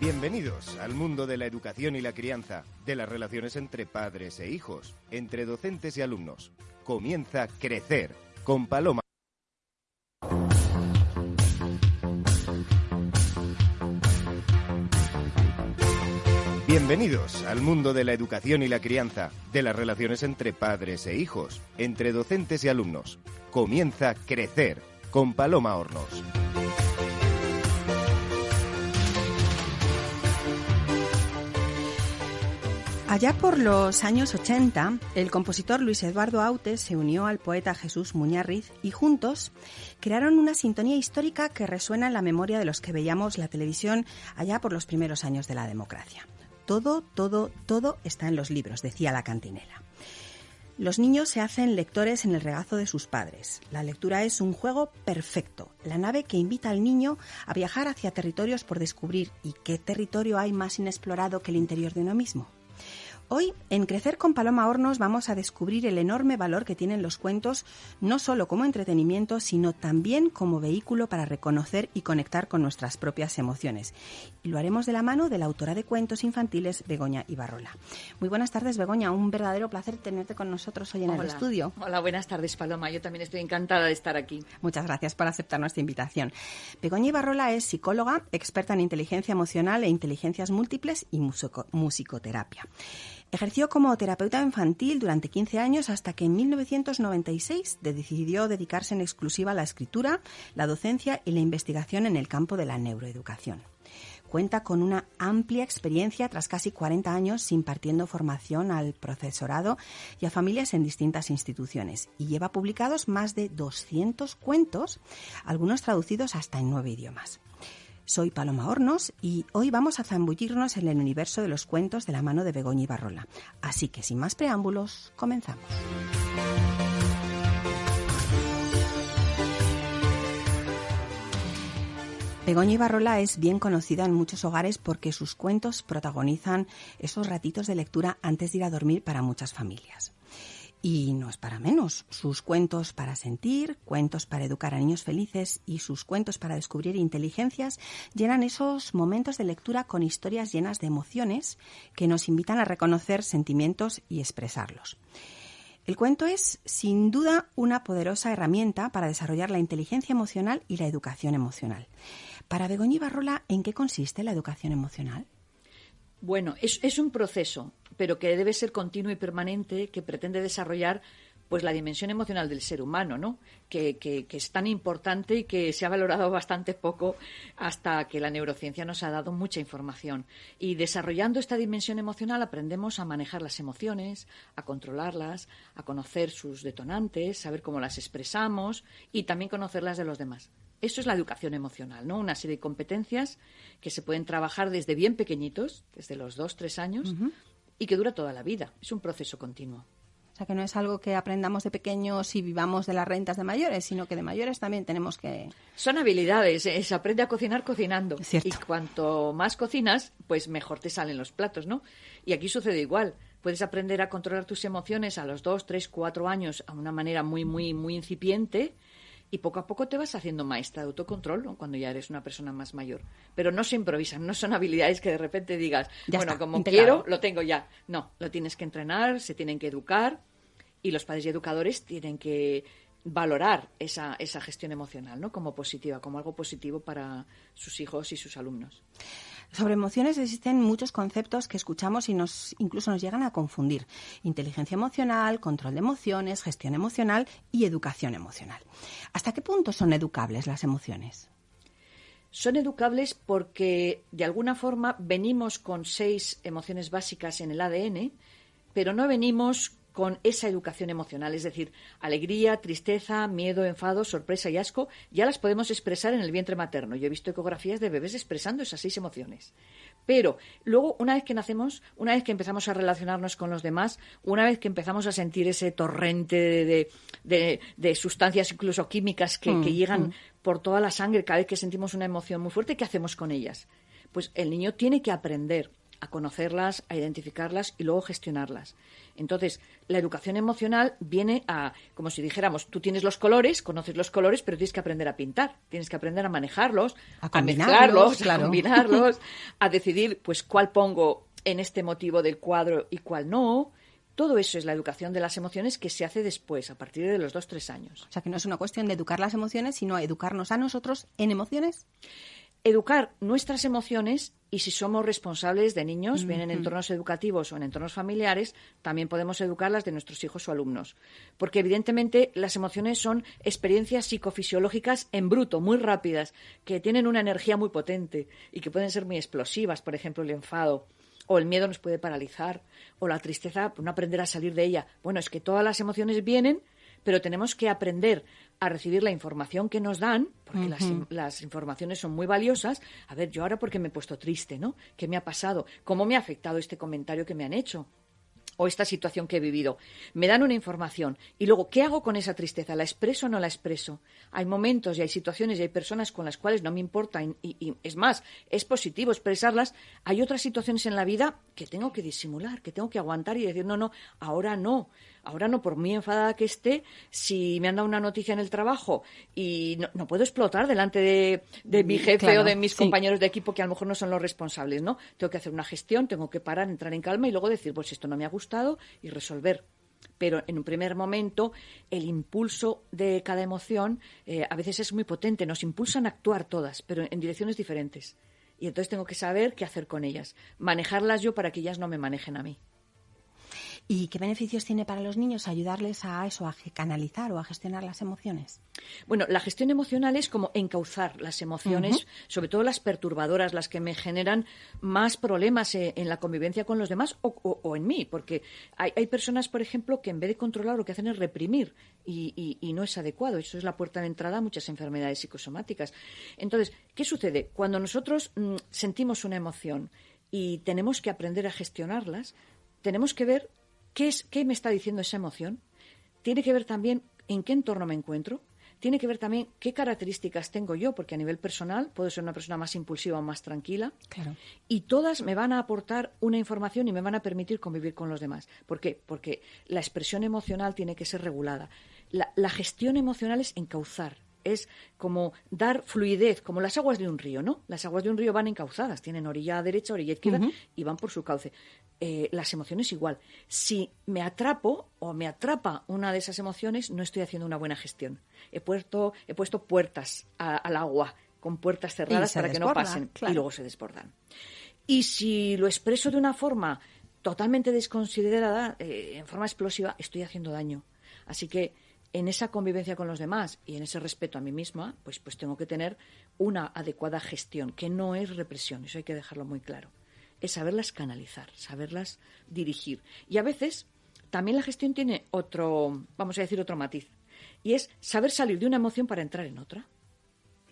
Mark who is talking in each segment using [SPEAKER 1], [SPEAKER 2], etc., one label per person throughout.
[SPEAKER 1] Bienvenidos al mundo de la educación y la crianza, de las relaciones entre padres e hijos, entre docentes y alumnos. Comienza Crecer con Paloma. Bienvenidos al mundo de la educación y la crianza, de las relaciones entre padres e hijos, entre docentes y alumnos. Comienza Crecer con Paloma Hornos.
[SPEAKER 2] Allá por los años 80, el compositor Luis Eduardo Autes se unió al poeta Jesús Muñarriz y juntos crearon una sintonía histórica que resuena en la memoria de los que veíamos la televisión allá por los primeros años de la democracia. Todo, todo, todo está en los libros, decía la cantinela. Los niños se hacen lectores en el regazo de sus padres. La lectura es un juego perfecto, la nave que invita al niño a viajar hacia territorios por descubrir. ¿Y qué territorio hay más inexplorado que el interior de uno mismo? Hoy, en Crecer con Paloma Hornos, vamos a descubrir el enorme valor que tienen los cuentos, no solo como entretenimiento, sino también como vehículo para reconocer y conectar con nuestras propias emociones. Y lo haremos de la mano de la autora de cuentos infantiles, Begoña Ibarrola. Muy buenas tardes, Begoña. Un verdadero placer tenerte con nosotros hoy en el estudio.
[SPEAKER 3] Hola, buenas tardes, Paloma. Yo también estoy encantada de estar aquí.
[SPEAKER 2] Muchas gracias por aceptar nuestra invitación. Begoña Ibarrola es psicóloga, experta en inteligencia emocional e inteligencias múltiples y musicoterapia. Ejerció como terapeuta infantil durante 15 años hasta que en 1996 decidió dedicarse en exclusiva a la escritura, la docencia y la investigación en el campo de la neuroeducación. Cuenta con una amplia experiencia tras casi 40 años impartiendo formación al profesorado y a familias en distintas instituciones y lleva publicados más de 200 cuentos, algunos traducidos hasta en nueve idiomas. Soy Paloma Hornos y hoy vamos a zambullirnos en el universo de los cuentos de la mano de Begoña Barrola. Así que sin más preámbulos, comenzamos. Begoña Ibarrola es bien conocida en muchos hogares porque sus cuentos protagonizan esos ratitos de lectura antes de ir a dormir para muchas familias. Y no es para menos. Sus cuentos para sentir, cuentos para educar a niños felices y sus cuentos para descubrir inteligencias llenan esos momentos de lectura con historias llenas de emociones que nos invitan a reconocer sentimientos y expresarlos. El cuento es, sin duda, una poderosa herramienta para desarrollar la inteligencia emocional y la educación emocional. Para Begoña Barrola, ¿en qué consiste la educación emocional?
[SPEAKER 3] Bueno, es, un proceso, pero que debe ser continuo y permanente, que pretende desarrollar pues la dimensión emocional del ser humano, ¿no? Que, que, es tan importante y que se ha valorado bastante poco hasta que la neurociencia nos ha dado mucha información. Y desarrollando esta dimensión emocional aprendemos a manejar las emociones, a controlarlas, a conocer sus detonantes, saber cómo las expresamos y también conocerlas de los demás. Eso es la educación emocional, ¿no? Una serie de competencias que se pueden trabajar desde bien pequeñitos, desde los dos, tres años, y que dura toda la vida. Es un proceso continuo.
[SPEAKER 2] O sea, que no es algo que aprendamos de pequeños y vivamos de las rentas de mayores, sino que de mayores también tenemos que...
[SPEAKER 3] Son habilidades, eh, se aprende a cocinar cocinando. Y cuanto más cocinas, pues mejor te salen los platos, ¿no? Y aquí sucede igual. Puedes aprender a controlar tus emociones a los dos, tres, cuatro años a una manera muy, muy, muy incipiente y poco a poco te vas haciendo maestra de autocontrol cuando ya eres una persona más mayor. Pero no se improvisan, no son habilidades que de repente digas, bueno, como quiero, lo tengo ya. No, lo tienes que entrenar, se tienen que educar y los padres y educadores tienen que valorar esa, esa gestión emocional ¿no? como positiva, como algo positivo para sus hijos y sus alumnos.
[SPEAKER 2] Sobre emociones existen muchos conceptos que escuchamos y nos incluso nos llegan a confundir. Inteligencia emocional, control de emociones, gestión emocional y educación emocional. ¿Hasta qué punto son educables las emociones?
[SPEAKER 3] Son educables porque de alguna forma venimos con seis emociones básicas en el ADN, pero no venimos con esa educación emocional, es decir, alegría, tristeza, miedo, enfado, sorpresa y asco, ya las podemos expresar en el vientre materno. Yo he visto ecografías de bebés expresando esas seis emociones. Pero luego, una vez que nacemos, una vez que empezamos a relacionarnos con los demás, una vez que empezamos a sentir ese torrente de, sustancias, incluso químicas, que, que mm, llegan mm. por toda la sangre cada vez que sentimos una emoción muy fuerte, ¿qué hacemos con ellas? Pues el niño tiene que aprender a conocerlas, a identificarlas y luego gestionarlas. Entonces, la educación emocional viene a, como si dijéramos, tú tienes los colores, conoces los colores, pero tienes que aprender a pintar, tienes que aprender a manejarlos, a, mezclarlos, a combinarlos, a decidir, pues, cuál pongo en este motivo del cuadro y cuál no. Todo eso es la educación de las emociones que se hace después, a partir de los dos, tres años.
[SPEAKER 2] O sea, que no es una cuestión de educar las emociones, sino educarnos a nosotros en emociones
[SPEAKER 3] educar nuestras emociones y si somos responsables de niños, bien en entornos educativos o en entornos familiares, también podemos educarlas de nuestros hijos o alumnos. Porque evidentemente las emociones son experiencias psicofisiológicas en bruto, muy rápidas, que tienen una energía muy potente y que pueden ser muy explosivas, por ejemplo, el enfado. O el miedo nos puede paralizar, o la tristeza, pues, no aprender a salir de ella. Bueno, es que todas las emociones vienen pero tenemos que aprender a recibir la información que nos dan, porque las, las, informaciones son muy valiosas. A ver, yo ahora porque me he puesto triste, ¿no? ¿Qué me ha pasado? ¿Cómo me ha afectado este comentario que me han hecho? o esta situación que he vivido. Me dan una información y luego, ¿qué hago con esa tristeza? ¿La expreso o no la expreso? Hay momentos y hay situaciones y hay personas con las cuales no me importa y, es más, es positivo expresarlas. Hay otras situaciones en la vida que tengo que disimular, que tengo que aguantar y decir, no, no, ahora no. Ahora no, por muy enfadada que esté, si me han dado una noticia en el trabajo y no, puedo explotar delante de, mi jefe o de mis compañeros de equipo que a lo mejor no son los responsables, ¿no? Tengo que hacer una gestión, tengo que parar, entrar en calma y luego decir, pues esto no me ha gustado y resolver pero en un primer momento el impulso de cada emoción eh, a veces es muy potente, nos impulsan a actuar todas, pero en direcciones diferentes. Y entonces tengo que saber qué hacer con ellas, manejarlas yo para que ellas no me manejen a mí.
[SPEAKER 2] ¿Y qué beneficios tiene para los niños ayudarles a eso, a canalizar o a gestionar las emociones?
[SPEAKER 3] Bueno, la gestión emocional es como encauzar las emociones, sobre todo las perturbadoras, las que me generan más problemas eh, en la convivencia con los demás o, en mí, porque hay, personas, por ejemplo, que en vez de controlar lo que hacen es reprimir y, no es adecuado. Eso es la puerta de entrada a muchas enfermedades psicosomáticas. Entonces, ¿qué sucede? Cuando nosotros mm, sentimos una emoción y tenemos que aprender a gestionarlas, tenemos que ver ¿Qué, es, ¿Qué me está diciendo esa emoción? Tiene que ver también en qué entorno me encuentro. Tiene que ver también qué características tengo yo, porque a nivel personal puedo ser una persona más impulsiva o más tranquila.
[SPEAKER 2] Claro.
[SPEAKER 3] Y todas me van a aportar una información y me van a permitir convivir con los demás. ¿Por qué? Porque la expresión emocional tiene que ser regulada. La, la gestión emocional es encauzar, es como dar fluidez, como las aguas de un río, ¿no? Las aguas de un río van encauzadas, tienen orilla derecha, orilla izquierda y van por su cauce. Eh, las emociones igual. Si me atrapo o me atrapa una de esas emociones, no estoy haciendo una buena gestión. He puesto, he puesto puertas al agua con puertas cerradas para que no pasen y luego se desbordan. Y si lo expreso de una forma totalmente desconsiderada, eh, en forma explosiva, estoy haciendo daño. Así que en esa convivencia con los demás y en ese respeto a mí misma, pues, pues tengo que tener una adecuada gestión, que no es represión, eso hay que dejarlo muy claro. Es saberlas canalizar, saberlas dirigir. Y a veces también la gestión tiene otro, vamos a decir, otro matiz. Y es saber salir de una emoción para entrar en otra.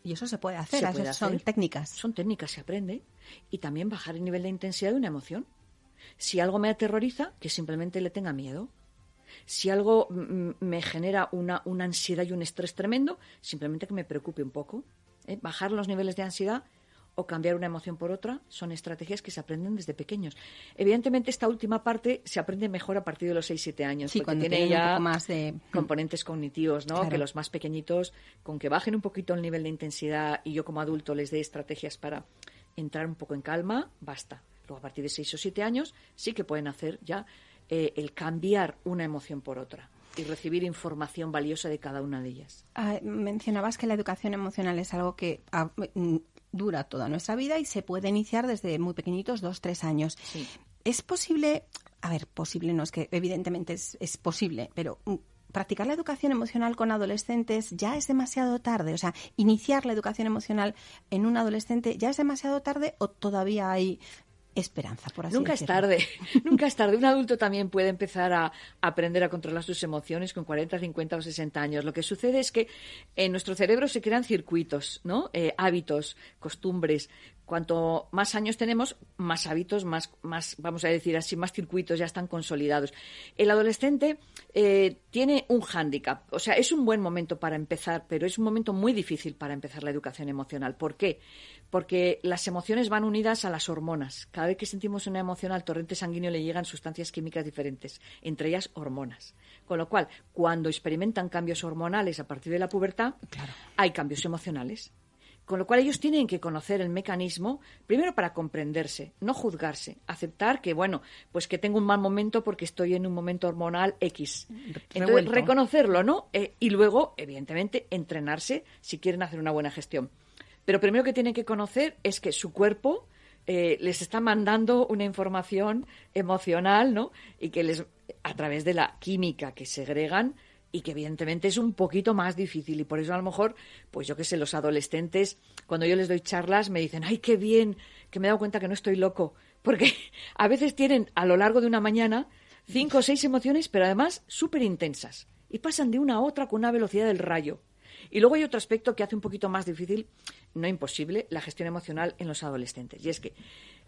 [SPEAKER 2] Y eso se puede hacer, son técnicas.
[SPEAKER 3] Son técnicas, se aprende. Y también bajar el nivel de intensidad de una emoción. Si algo me aterroriza, que simplemente le tenga miedo. Si algo me genera una, ansiedad y un estrés tremendo, simplemente que me preocupe un poco. ¿eh? Bajar los niveles de ansiedad o cambiar una emoción por otra son estrategias que se aprenden desde pequeños. Evidentemente, esta última parte se aprende mejor a partir de los 6-7 años,
[SPEAKER 2] porque tiene ya más de...
[SPEAKER 3] componentes cognitivos, ¿no? Que los más pequeñitos, con que bajen un poquito el nivel de intensidad y yo como adulto les dé estrategias para entrar un poco en calma, basta. Luego, a partir de 6 o 7 años, sí que pueden hacer ya eh, el cambiar una emoción por otra y recibir información valiosa de cada una de ellas.
[SPEAKER 2] Ah, mencionabas que la educación emocional es algo que ah, mm, dura toda nuestra vida y se puede iniciar desde muy pequeñitos, dos, tres años. ¿Es posible, a ver, posible no es que evidentemente es, es posible, pero mm, practicar la educación emocional con adolescentes ya es demasiado tarde? O sea, iniciar la educación emocional en un adolescente ya es demasiado tarde o todavía hay esperanza, por así
[SPEAKER 3] Nunca
[SPEAKER 2] es
[SPEAKER 3] tarde, nunca es tarde. Un adulto también puede empezar a aprender a controlar sus emociones con 40, 50 o 60 años. Lo que sucede es que en nuestro cerebro se crean circuitos, ¿no? Eh, hábitos, costumbres, Cuanto más años tenemos, más hábitos, más, más vamos a decir así, más circuitos ya están consolidados. El adolescente eh, tiene un hándicap, o sea, es un buen momento para empezar, pero es un momento muy difícil para empezar la educación emocional. ¿Por qué? Porque las emociones van unidas a las hormonas. Cada vez que sentimos una emoción al torrente sanguíneo le llegan sustancias químicas diferentes, entre ellas hormonas. Con lo cual, cuando experimentan cambios hormonales a partir de la pubertad, hay cambios emocionales. Con lo cual ellos tienen que conocer el mecanismo, primero para comprenderse, no juzgarse, aceptar que, bueno, pues que tengo un mal momento porque estoy en un momento hormonal X. Entonces, reconocerlo, ¿no? Eh, y luego, evidentemente, entrenarse si quieren hacer una buena gestión. Pero primero que tienen que conocer es que su cuerpo eh, les está mandando una información emocional, ¿no? Y que les, a través de la química que segregan, y que evidentemente es un poquito más difícil. Y por eso a lo mejor, pues yo qué sé, los adolescentes, cuando yo les doy charlas, me dicen, ay, qué bien, que me he dado cuenta que no estoy loco, porque a veces tienen a lo largo de una mañana cinco o seis emociones, pero además súper intensas, y pasan de una a otra con una velocidad del rayo. Y luego hay otro aspecto que hace un poquito más difícil, no imposible, la gestión emocional en los adolescentes, y es que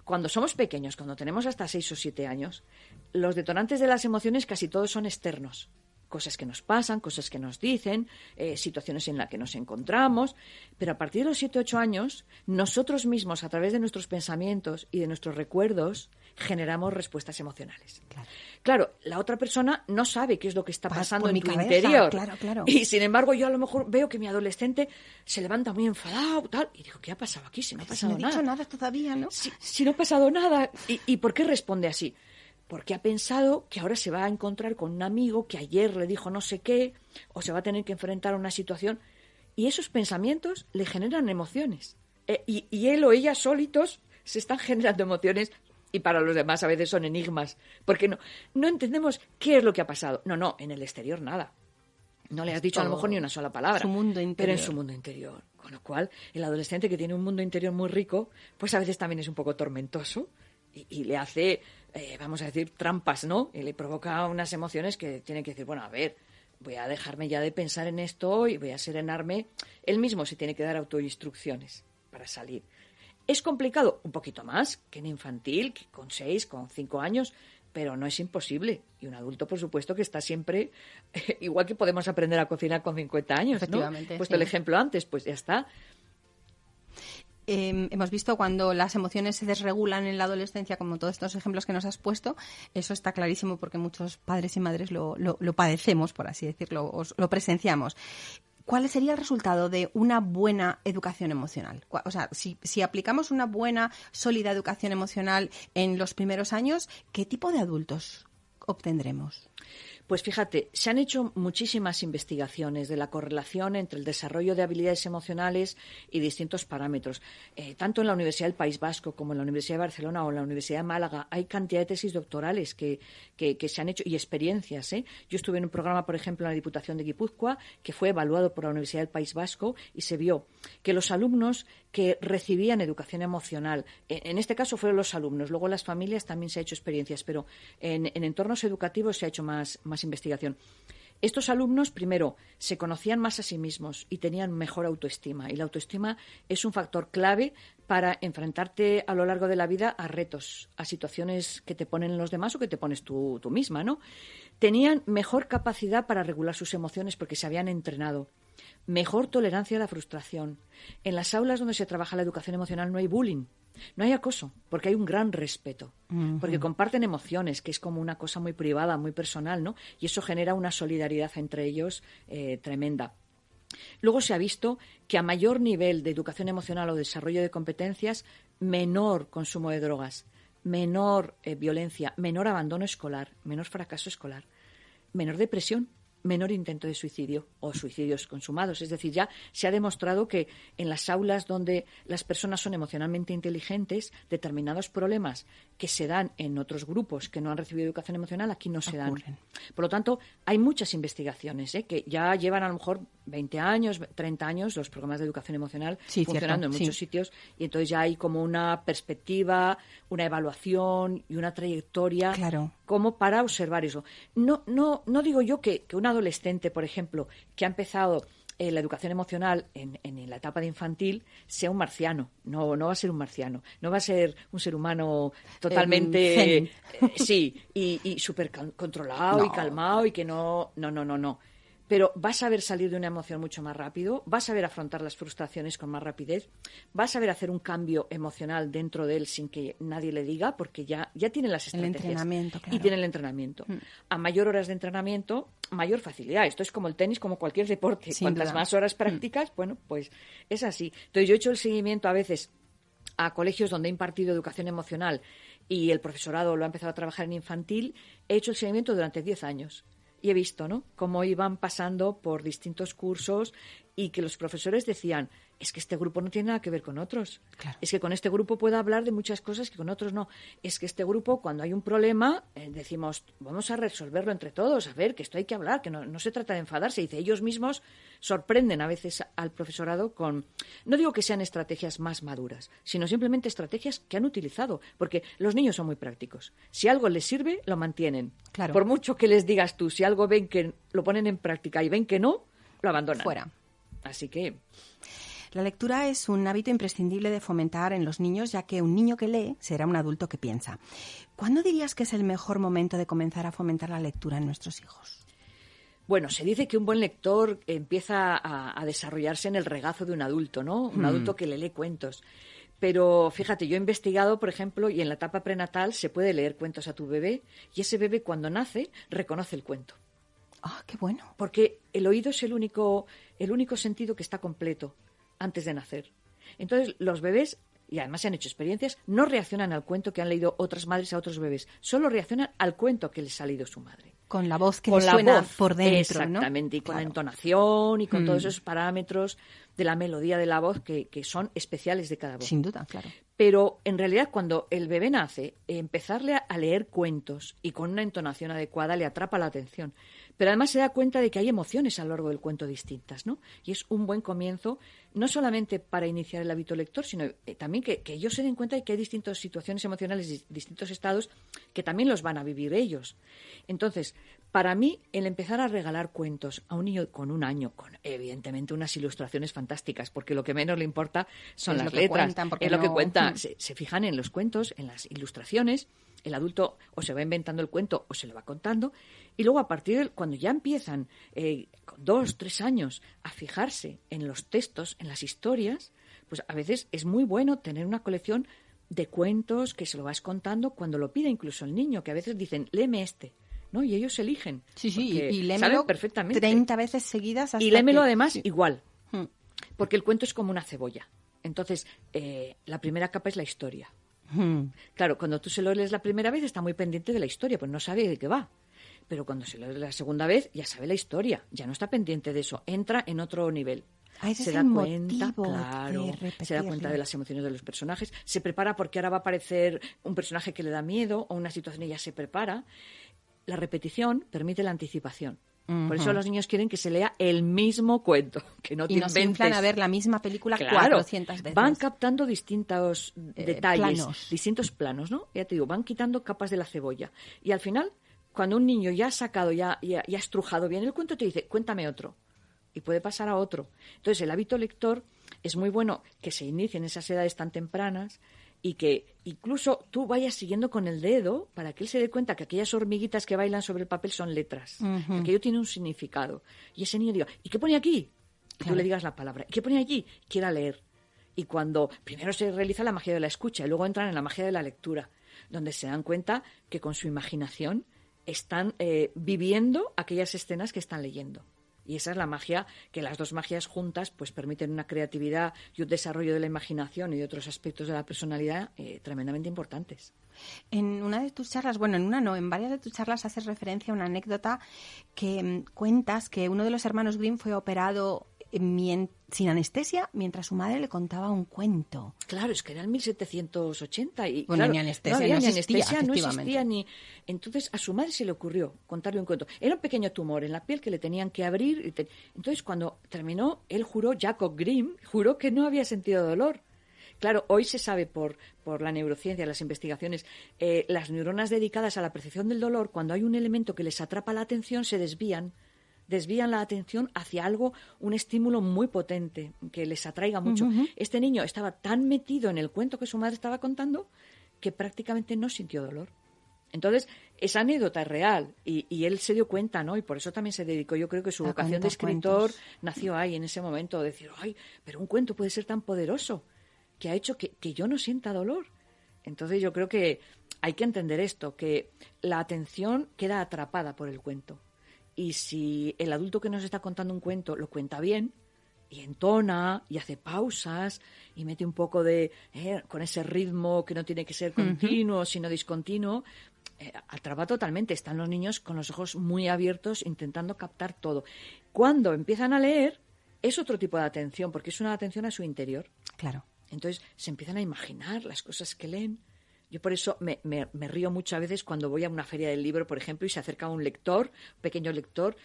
[SPEAKER 3] cuando somos pequeños, cuando tenemos hasta seis o siete años, los detonantes de las emociones casi todos son externos cosas que nos pasan, cosas que nos dicen, eh, situaciones en las que nos encontramos, pero a partir de los 7 8 años, nosotros mismos, a través de nuestros pensamientos y de nuestros recuerdos, generamos respuestas emocionales. Claro. la otra persona no sabe qué es lo que está pasando en tu interior. Y sin embargo, yo a lo mejor veo que mi adolescente se levanta muy enfadado, tal, y digo, ¿qué ha pasado aquí? Si no ha pasado
[SPEAKER 2] si no
[SPEAKER 3] nada.
[SPEAKER 2] nada todavía, ¿no?
[SPEAKER 3] Si, no ha pasado nada. ¿Y, ¿Y por qué responde así? Porque ha pensado que ahora se va a encontrar con un amigo que ayer le dijo no sé qué, o se va a tener que enfrentar a una situación, y esos pensamientos le generan emociones. Eh, y, él o ella solitos se están generando emociones y para los demás a veces son enigmas, porque no, no entendemos qué es lo que ha pasado. No, no, en el exterior nada. No le has dicho a lo mejor ni una sola palabra.
[SPEAKER 2] mundo
[SPEAKER 3] Pero en su mundo interior. Con lo cual, el adolescente que tiene un mundo interior muy rico, pues a veces también es un poco tormentoso y le hace eh, vamos a decir, trampas, ¿no? Y le provoca unas emociones que tiene que decir, bueno, a ver, voy a dejarme ya de pensar en esto y voy a serenarme. Él mismo se tiene que dar autoinstrucciones para salir. Es complicado, un poquito más que en infantil, que con seis, con cinco años, pero no es imposible. Y un adulto, por supuesto, que está siempre, igual que podemos aprender a cocinar con 50 años, ¿no? Puesto el ejemplo antes, pues ya está.
[SPEAKER 2] Em, hemos visto cuando las emociones se desregulan en la adolescencia, como todos estos ejemplos que nos has puesto, eso está clarísimo porque muchos padres y madres lo, padecemos, por así decirlo, lo presenciamos. ¿Cuál sería el resultado de una buena educación emocional? O sea, si, aplicamos una buena, sólida educación emocional en los primeros años, ¿qué tipo de adultos obtendremos?
[SPEAKER 3] Pues fíjate, se han hecho muchísimas investigaciones de la correlación entre el desarrollo de habilidades emocionales y distintos parámetros. Eh, tanto en la Universidad del País Vasco como en la Universidad de Barcelona o en la Universidad de Málaga hay cantidad de tesis doctorales que, se han hecho y experiencias. ¿eh? Yo estuve en un programa, por ejemplo, en la Diputación de Guipúzcoa, que fue evaluado por la Universidad del País Vasco y se vio que los alumnos que recibían educación emocional, en, este caso fueron los alumnos, luego las familias también se ha hecho experiencias, pero en, entornos educativos se ha hecho más investigación. Estos alumnos, primero, se conocían más a sí mismos y tenían mejor autoestima. Y la autoestima es un factor clave para enfrentarte a lo largo de la vida a retos, a situaciones que te ponen los demás o que te pones tú, tú misma, ¿no? Tenían mejor capacidad para regular sus emociones porque se habían entrenado. Mejor tolerancia a la frustración. En las aulas donde se trabaja la educación emocional no hay bullying, no hay acoso, porque hay un gran respeto, porque comparten emociones, que es como una cosa muy privada, muy personal, ¿no? Y eso genera una solidaridad entre ellos eh, tremenda. Luego se ha visto que a mayor nivel de educación emocional o desarrollo de competencias, menor consumo de drogas, menor eh, violencia, menor abandono escolar, menor fracaso escolar, menor depresión, menor intento de suicidio o suicidios consumados. Es decir, ya se ha demostrado que en las aulas donde las personas son emocionalmente inteligentes, determinados problemas que se dan en otros grupos que no han recibido educación emocional, aquí no se dan. Por lo tanto, hay muchas investigaciones ¿eh? que ya llevan a lo mejor 20 años, 30 años los programas de educación emocional funcionando en muchos sitios y entonces ya hay como una perspectiva, una evaluación y una trayectoria como para observar eso. No, no, no digo yo que, que un adolescente, por ejemplo, que ha empezado eh, la educación emocional en, la etapa de infantil sea un marciano. No, no va a ser un marciano. No va a ser un ser humano totalmente. Eh, sí, y, y súper controlado y calmado y que no. No, no, no, no pero vas a saber salir de una emoción mucho más rápido, vas a saber afrontar las frustraciones con más rapidez, vas a saber hacer un cambio emocional dentro de él sin que nadie le diga, porque ya, ya tiene las estrategias.
[SPEAKER 2] El entrenamiento,
[SPEAKER 3] Y tiene el entrenamiento. Mm. A mayor horas de entrenamiento, mayor facilidad. Esto es como el tenis, como cualquier deporte. Cuantas más horas mm. practicas, bueno, pues es así. Entonces yo he hecho el seguimiento a veces a colegios donde he impartido educación emocional y el profesorado lo ha empezado a trabajar en infantil, he hecho el seguimiento durante 10 años y he visto, ¿no? Cómo iban pasando por distintos cursos y que los profesores decían, es que este grupo no tiene nada que ver con otros. Es que con este grupo puedo hablar de muchas cosas que con otros no. Es que este grupo, cuando hay un problema, eh, decimos, vamos a resolverlo entre todos, a ver, que esto hay que hablar, que no, se trata de enfadarse. Dice, ellos mismos sorprenden a veces al profesorado con, no digo que sean estrategias más maduras, sino simplemente estrategias que han utilizado, porque los niños son muy prácticos. Si algo les sirve, lo mantienen. Por mucho que les digas tú, si algo ven que lo ponen en práctica y ven que no, lo abandonan.
[SPEAKER 2] Fuera.
[SPEAKER 3] Así que.
[SPEAKER 2] La lectura es un hábito imprescindible de fomentar en los niños, ya que un niño que lee será un adulto que piensa. ¿Cuándo dirías que es el mejor momento de comenzar a fomentar la lectura en nuestros hijos?
[SPEAKER 3] Bueno, se dice que un buen lector empieza a, desarrollarse en el regazo de un adulto, ¿no? Un hmm. adulto que le lee cuentos. Pero fíjate, yo he investigado, por ejemplo, y en la etapa prenatal se puede leer cuentos a tu bebé y ese bebé cuando nace reconoce el cuento.
[SPEAKER 2] Ah, qué bueno.
[SPEAKER 3] Porque el oído es el único, el único sentido que está completo antes de nacer. Entonces, los bebés, y además se han hecho experiencias, no reaccionan al cuento que han leído otras madres a otros bebés, solo reaccionan al cuento que les ha leído su madre.
[SPEAKER 2] Con la voz que les suena por dentro,
[SPEAKER 3] Exactamente, y con la entonación y con todos mm. esos parámetros de la melodía de la voz que, que, son especiales de cada voz.
[SPEAKER 2] Sin duda, claro.
[SPEAKER 3] Pero en realidad cuando el bebé nace, empezarle a leer cuentos y con una entonación adecuada le atrapa la atención pero además se da cuenta de que hay emociones a lo largo del cuento distintas, ¿no? Y es un buen comienzo, no solamente para iniciar el hábito lector, sino eh, también que, ellos se den cuenta de que hay distintas situaciones emocionales, distintos estados que también los van a vivir ellos. Entonces, para mí, el empezar a regalar cuentos a un niño con un año, con evidentemente unas ilustraciones fantásticas, porque lo que menos le importa son las letras, es lo que cuenta. Se, se fijan en los cuentos, en las ilustraciones, el adulto o se va inventando el cuento o se lo va contando y luego a partir de cuando ya empiezan eh, con dos, tres años a fijarse en los textos, en las historias, pues a veces es muy bueno tener una colección de cuentos que se lo vas contando cuando lo pide incluso el niño, que a veces dicen, léeme este. ¿no? Y ellos eligen.
[SPEAKER 2] Sí, sí, y perfectamente. 30 veces seguidas.
[SPEAKER 3] y léemelo además igual, hmm. porque el cuento es como una cebolla. Entonces, eh, la primera capa es la historia. Hmm. Claro, cuando tú se lo lees la primera vez está muy pendiente de la historia, pues no sabe de qué va pero cuando se lo lee la segunda vez ya sabe la historia, ya no está pendiente de eso, entra en otro nivel.
[SPEAKER 2] Ah, se da cuenta,
[SPEAKER 3] claro, se da cuenta de las emociones de los personajes, se prepara porque ahora va a aparecer un personaje que le da miedo o una situación y ya se prepara. La repetición permite la anticipación. Por eso los niños quieren que se lea el mismo cuento, que no te y
[SPEAKER 2] inventes. a ver la misma película claro, 400 veces.
[SPEAKER 3] Van captando distintos eh, detalles, distintos planos, ¿no? Ya te digo, van quitando capas de la cebolla. Y al final cuando un niño ya ha sacado, ya, ya, ha estrujado bien el cuento, te dice, cuéntame otro. Y puede pasar a otro. Entonces, el hábito lector es muy bueno que se inicie en esas edades tan tempranas y que incluso tú vayas siguiendo con el dedo para que él se dé cuenta que aquellas hormiguitas que bailan sobre el papel son letras, que aquello tiene un significado. Y ese niño diga, ¿y qué pone aquí? Y tú le digas la palabra, ¿y qué pone allí? Quiera leer. Y cuando primero se realiza la magia de la escucha y luego entran en la magia de la lectura, donde se dan cuenta que con su imaginación están eh, viviendo aquellas escenas que están leyendo. Y esa es la magia, que las dos magias juntas pues permiten una creatividad y un desarrollo de la imaginación y otros aspectos de la personalidad eh, tremendamente importantes.
[SPEAKER 2] En una de tus charlas, bueno, en una no, en varias de tus charlas haces referencia a una anécdota que mm, cuentas que uno de los hermanos Grimm fue operado sin anestesia mientras su madre le contaba un cuento.
[SPEAKER 3] Claro, es que era en 1780 y
[SPEAKER 2] bueno, ni anestesia, no, existía,
[SPEAKER 3] no existía ni entonces a su madre se le ocurrió contarle un cuento. Era un pequeño tumor en la piel que le tenían que abrir. Entonces cuando terminó, él juró, Jacob Grimm, juró que no había sentido dolor. Claro, hoy se sabe por, por la neurociencia, las investigaciones, eh, las neuronas dedicadas a la percepción del dolor, cuando hay un elemento que les atrapa la atención, se desvían desvían la atención hacia algo, un estímulo muy potente, que les atraiga mucho. Este niño estaba tan metido en el cuento que su madre estaba contando que prácticamente no sintió dolor. Entonces, esa anécdota es real y, él se dio cuenta, ¿no? Y por eso también se dedicó. Yo creo que su vocación de escritor nació ahí, en ese momento, de decir, ay, pero un cuento puede ser tan poderoso que ha hecho que, que yo no sienta dolor. Entonces, yo creo que hay que entender esto, que la atención queda atrapada por el cuento. Y si el adulto que nos está contando un cuento lo cuenta bien, y entona y hace pausas y mete un poco de eh, con ese ritmo que no tiene que ser continuo sino discontinuo eh, atrapa totalmente. Están los niños con los ojos muy abiertos intentando captar todo. Cuando empiezan a leer es otro tipo de atención porque es una atención a su interior.
[SPEAKER 2] Claro.
[SPEAKER 3] Entonces se empiezan a imaginar las cosas que leen yo por eso me, me, me río muchas veces cuando voy a una feria del libro, por ejemplo, y se acerca un lector, un pequeño lector,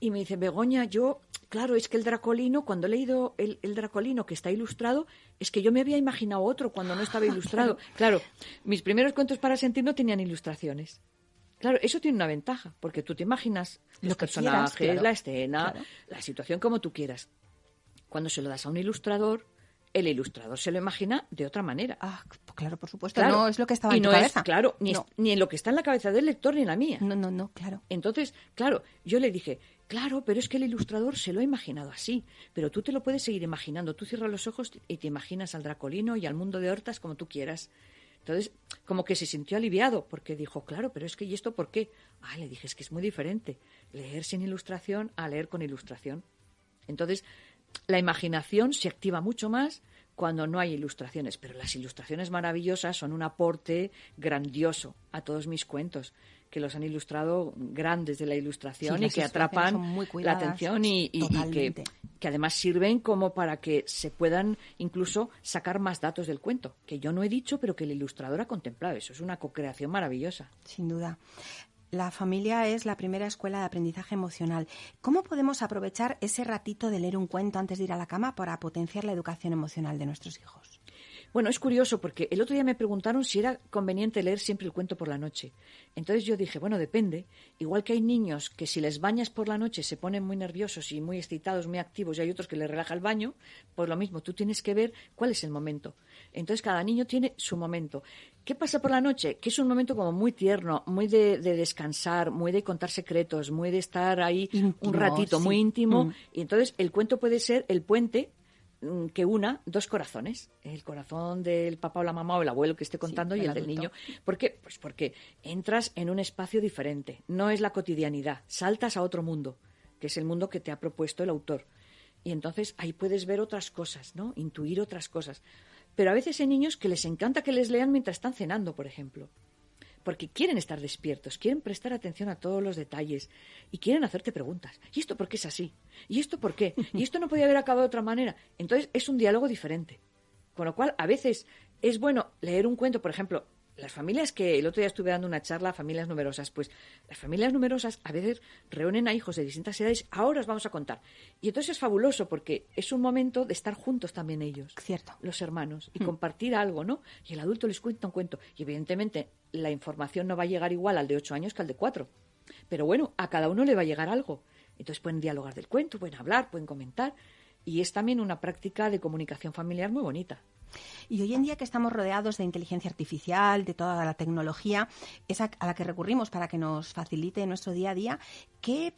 [SPEAKER 3] y me dice, Begoña, yo, claro, es que el Dracolino, cuando he leído el, Dracolino que está ilustrado, es que yo me había imaginado otro cuando no estaba ilustrado. claro. mis primeros cuentos para sentir no tenían ilustraciones. Claro, eso tiene una ventaja, porque tú te imaginas los personajes, la escena, la situación como tú quieras. Cuando se lo das a un ilustrador, el ilustrador se lo imagina de otra manera.
[SPEAKER 2] Ah, claro, por supuesto. no es lo que estaba en tu cabeza.
[SPEAKER 3] claro, ni, ni, en lo que está en la cabeza del lector ni en la mía.
[SPEAKER 2] No, no, no, claro.
[SPEAKER 3] Entonces, claro, yo le dije, claro, pero es que el ilustrador se lo ha imaginado así, pero tú te lo puedes seguir imaginando. Tú cierras los ojos y te imaginas al Dracolino y al mundo de Hortas como tú quieras. Entonces, como que se sintió aliviado, porque dijo, claro, pero es que, ¿y esto por qué? Ah, le dije, es que es muy diferente leer sin ilustración a leer con ilustración. Entonces, la imaginación se activa mucho más cuando no hay ilustraciones, pero las ilustraciones maravillosas son un aporte grandioso a todos mis cuentos, que los han ilustrado grandes de la ilustración y que atrapan la atención y, que, que, además sirven como para que se puedan incluso sacar más datos del cuento, que yo no he dicho, pero que el ilustrador ha contemplado. Eso es una co-creación maravillosa.
[SPEAKER 2] Sin duda. La familia es la primera escuela de aprendizaje emocional. ¿Cómo podemos aprovechar ese ratito de leer un cuento antes de ir a la cama para potenciar la educación emocional de nuestros hijos?
[SPEAKER 3] Bueno, es curioso porque el otro día me preguntaron si era conveniente leer siempre el cuento por la noche. Entonces yo dije, bueno, depende. Igual que hay niños que si les bañas por la noche se ponen muy nerviosos y muy excitados, muy activos, y hay otros que les relaja el baño, pues lo mismo, tú tienes que ver cuál es el momento. Entonces cada niño tiene su momento. ¿Qué pasa por la noche? Que es un momento como muy tierno, muy de, descansar, muy de contar secretos, muy de estar ahí un ratito, muy íntimo. Mm. Y entonces el cuento puede ser el puente que una dos corazones, el corazón del papá o la mamá o el abuelo que esté contando y el, del niño. ¿Por qué? Pues porque entras en un espacio diferente, no es la cotidianidad, saltas a otro mundo, que es el mundo que te ha propuesto el autor. Y entonces ahí puedes ver otras cosas, ¿no? Intuir otras cosas. Pero a veces hay niños que les encanta que les lean mientras están cenando, por ejemplo porque quieren estar despiertos, quieren prestar atención a todos los detalles y quieren hacerte preguntas. ¿Y esto por qué es así? ¿Y esto por qué? ¿Y esto no podía haber acabado de otra manera? Entonces es un diálogo diferente. Con lo cual, a veces es bueno leer un cuento, por ejemplo, las familias que el otro día estuve dando una charla a familias numerosas, pues las familias numerosas a veces reúnen a hijos de distintas edades, ahora os vamos a contar. Y entonces es fabuloso porque es un momento de estar juntos también ellos,
[SPEAKER 2] Cierto.
[SPEAKER 3] los hermanos, y mm. compartir algo, ¿no? Y el adulto les cuenta un cuento. Y evidentemente la información no va a llegar igual al de ocho años que al de cuatro. Pero bueno, a cada uno le va a llegar algo. Entonces pueden dialogar del cuento, pueden hablar, pueden comentar. Y es también una práctica de comunicación familiar muy bonita.
[SPEAKER 2] Y hoy en día que estamos rodeados de inteligencia artificial, de toda la tecnología, esa a la que recurrimos para que nos facilite nuestro día a día, ¿qué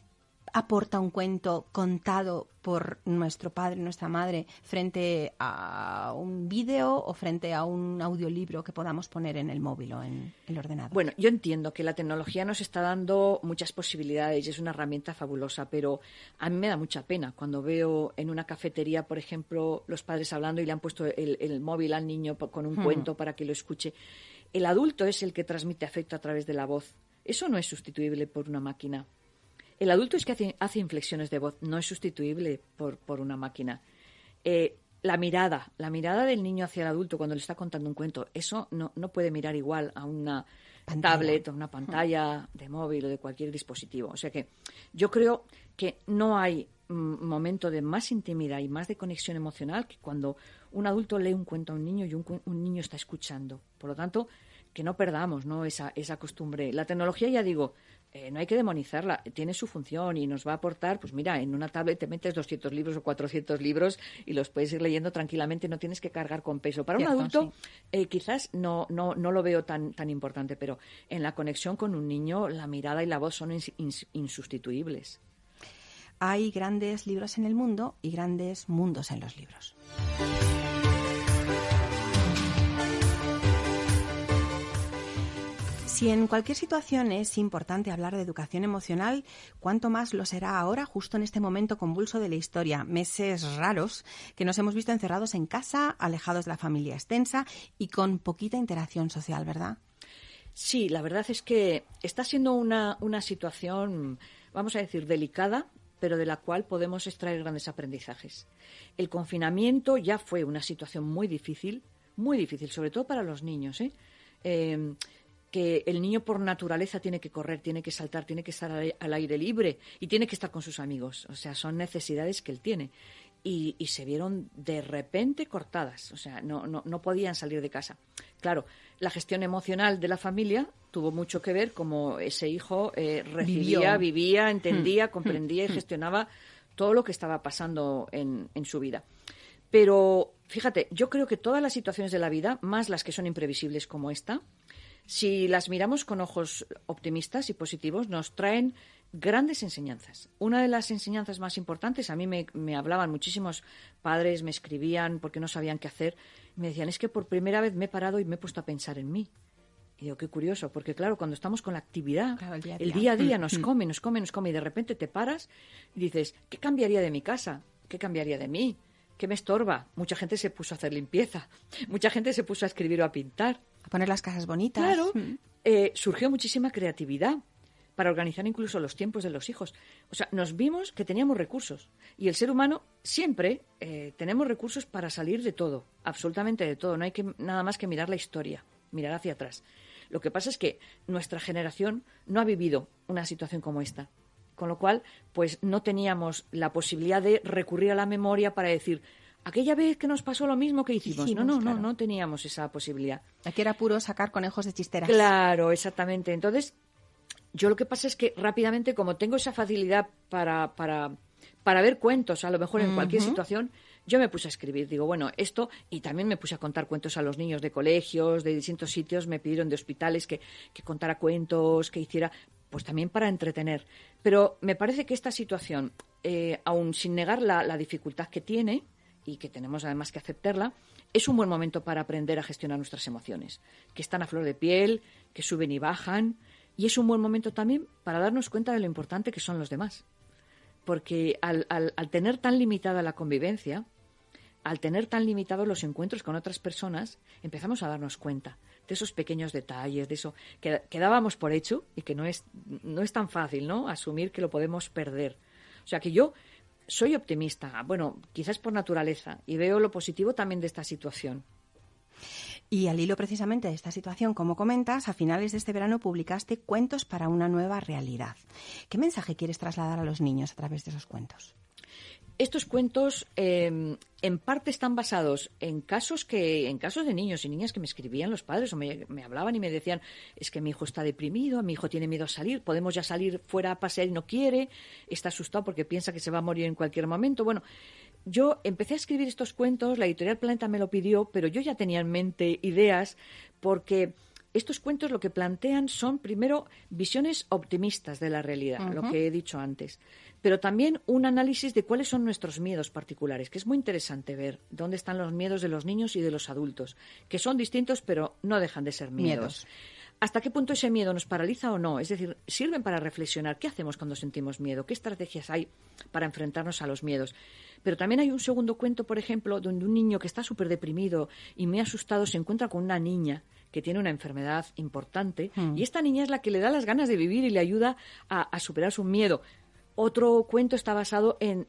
[SPEAKER 2] aporta un cuento contado por nuestro padre, nuestra madre, frente a un vídeo o frente a un audiolibro que podamos poner en el móvil o en el ordenador?
[SPEAKER 3] Bueno, yo entiendo que la tecnología nos está dando muchas posibilidades y es una herramienta fabulosa, pero a mí me da mucha pena cuando veo en una cafetería, por ejemplo, los padres hablando y le han puesto el, móvil al niño con un hmm. cuento para que lo escuche. El adulto es el que transmite afecto a través de la voz. Eso no es sustituible por una máquina. El adulto es que hace, inflexiones de voz, no es sustituible por, por una máquina. Eh, la mirada, la mirada del niño hacia el adulto cuando le está contando un cuento, eso no, no puede mirar igual a una tablet o una pantalla de móvil o de cualquier dispositivo. O sea que yo creo que no hay momento de más intimidad y más de conexión emocional que cuando un adulto lee un cuento a un niño y un, un niño está escuchando. Por lo tanto, que no perdamos ¿no? Esa, esa costumbre. La tecnología, ya digo, eh, no hay que demonizarla, tiene su función y nos va a aportar, pues mira, en una tablet te metes 200 libros o 400 libros y los puedes ir leyendo tranquilamente, no tienes que cargar con peso. Para un adulto eh, quizás no, no, no lo veo tan, tan importante, pero en la conexión con un niño la mirada y la voz son insustituibles.
[SPEAKER 2] Hay grandes libros en el mundo y grandes mundos en los libros. Si en cualquier situación es importante hablar de educación emocional, ¿cuánto más lo será ahora, justo en este momento convulso de la historia? Meses raros que nos hemos visto encerrados en casa, alejados de la familia extensa y con poquita interacción social, ¿verdad?
[SPEAKER 3] Sí, la verdad es que está siendo una, una situación, vamos a decir, delicada, pero de la cual podemos extraer grandes aprendizajes. El confinamiento ya fue una situación muy difícil, muy difícil, sobre todo para los niños. ¿eh? eh que el niño por naturaleza tiene que correr, tiene que saltar, tiene que estar al aire libre y tiene que estar con sus amigos. O sea, son necesidades que él tiene. Y, se vieron de repente cortadas, o sea, no, no, no, podían salir de casa. Claro, la gestión emocional de la familia tuvo mucho que ver como ese hijo eh, recibía, vivía, entendía, hmm. comprendía y hmm. gestionaba todo lo que estaba pasando en, en su vida. Pero fíjate, yo creo que todas las situaciones de la vida, más las que son imprevisibles como esta, si las miramos con ojos optimistas y positivos, nos traen grandes enseñanzas. Una de las enseñanzas más importantes, a mí me, hablaban muchísimos padres, me escribían porque no sabían qué hacer, me decían, es que por primera vez me he parado y me he puesto a pensar en mí. Y digo, qué curioso, porque claro, cuando estamos con la actividad, el, día a día. nos come, nos come, nos come, y de repente te paras y dices, ¿qué cambiaría de mi casa? ¿Qué cambiaría de mí? ¿Qué me estorba? Mucha gente se puso a hacer limpieza, mucha gente se puso a escribir o a pintar.
[SPEAKER 2] A poner las casas bonitas.
[SPEAKER 3] Claro. Mm. Eh, surgió muchísima creatividad para organizar incluso los tiempos de los hijos. O sea, nos vimos que teníamos recursos. Y el ser humano siempre eh, tenemos recursos para salir de todo, absolutamente de todo. No hay que nada más que mirar la historia, mirar hacia atrás. Lo que pasa es que nuestra generación no ha vivido una situación como esta. Con lo cual, pues no teníamos la posibilidad de recurrir a la memoria para decir, aquella vez que nos pasó lo mismo que hicimos. no, no, no, no teníamos esa posibilidad.
[SPEAKER 2] Aquí era puro sacar conejos de chisteras.
[SPEAKER 3] Claro, exactamente. Entonces, yo lo que pasa es que rápidamente, como tengo esa facilidad para, para, para ver cuentos, a lo mejor en cualquier situación, yo me puse a escribir. Digo, bueno, esto, y también me puse a contar cuentos a los niños de colegios, de distintos sitios, me pidieron de hospitales que, que contara cuentos, que hiciera, pues también para entretener. Pero me parece que esta situación, eh, aún sin negar la, la dificultad que tiene, y que tenemos además que aceptarla, es un buen momento para aprender a gestionar nuestras emociones, que están a flor de piel, que suben y bajan, y es un buen momento también para darnos cuenta de lo importante que son los demás. Porque al, al, tener tan limitada la convivencia, al tener tan limitados los encuentros con otras personas, empezamos a darnos cuenta de esos pequeños detalles, de eso que, que dábamos por hecho y que no es, no es tan fácil, ¿no? Asumir que lo podemos perder. O sea que yo soy optimista, bueno, quizás por naturaleza, y veo lo positivo también de esta situación.
[SPEAKER 2] Y al hilo precisamente de esta situación, como comentas, a finales de este verano publicaste Cuentos para una nueva realidad. ¿Qué mensaje quieres trasladar a los niños a través de esos cuentos?
[SPEAKER 3] Estos cuentos em, en parte están basados en casos que, en casos de niños y niñas que me escribían los padres o me, hablaban y me decían es que mi hijo está deprimido, mi hijo tiene miedo a salir, podemos ya salir fuera a pasear y no quiere, está asustado porque piensa que se va a morir en cualquier momento. Bueno, yo empecé a escribir estos cuentos, la editorial Planeta me lo pidió, pero yo ya tenía en mente ideas porque estos cuentos lo que plantean son, primero, visiones optimistas de la realidad, lo que he dicho antes pero también un análisis de cuáles son nuestros miedos particulares, que es muy interesante ver dónde están los miedos de los niños y de los adultos, que son distintos, pero no dejan de ser miedos. ¿Hasta qué punto ese miedo nos paraliza o no? Es decir, sirven para reflexionar qué hacemos cuando sentimos miedo, qué estrategias hay para enfrentarnos a los miedos. Pero también hay un segundo cuento, por ejemplo, donde un niño que está súper deprimido y muy asustado se encuentra con una niña que tiene una enfermedad importante hmm. y esta niña es la que le da las ganas de vivir y le ayuda a superar su miedo. Otro cuento está basado en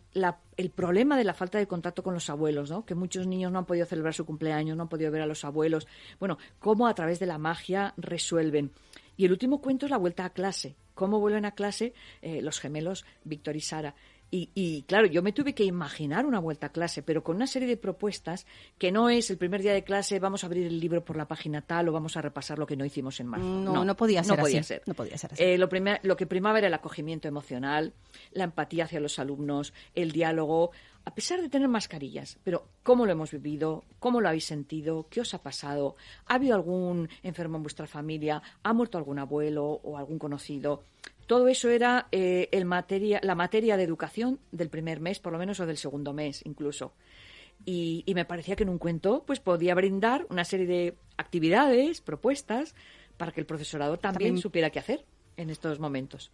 [SPEAKER 3] el problema de la falta de contacto con los abuelos, ¿no? que muchos niños no han podido celebrar su cumpleaños, no han podido ver a los abuelos. Bueno, cómo a través de la magia resuelven. Y el último cuento es la vuelta a clase. Cómo vuelven a clase eh, los gemelos Víctor y Sara. Y, claro, yo me tuve que imaginar una vuelta a clase, pero con una serie de propuestas que no es el primer día de clase, vamos a abrir el libro por la página tal o vamos a repasar lo que no hicimos en marzo.
[SPEAKER 2] No, no, podía ser
[SPEAKER 3] no podía
[SPEAKER 2] así.
[SPEAKER 3] Ser.
[SPEAKER 2] No podía ser así.
[SPEAKER 3] Eh, lo, lo que primaba era el acogimiento emocional, la empatía hacia los alumnos, el diálogo, a pesar de tener mascarillas, pero cómo lo hemos vivido, cómo lo habéis sentido, qué os ha pasado, ha habido algún enfermo en vuestra familia, ha muerto algún abuelo o algún conocido. Todo eso era eh, el materia, la materia de educación del primer mes, por lo menos, o del segundo mes, incluso. Y, me parecía que en un cuento pues podía brindar una serie de actividades, propuestas, para que el profesorado también. supiera qué hacer en estos momentos.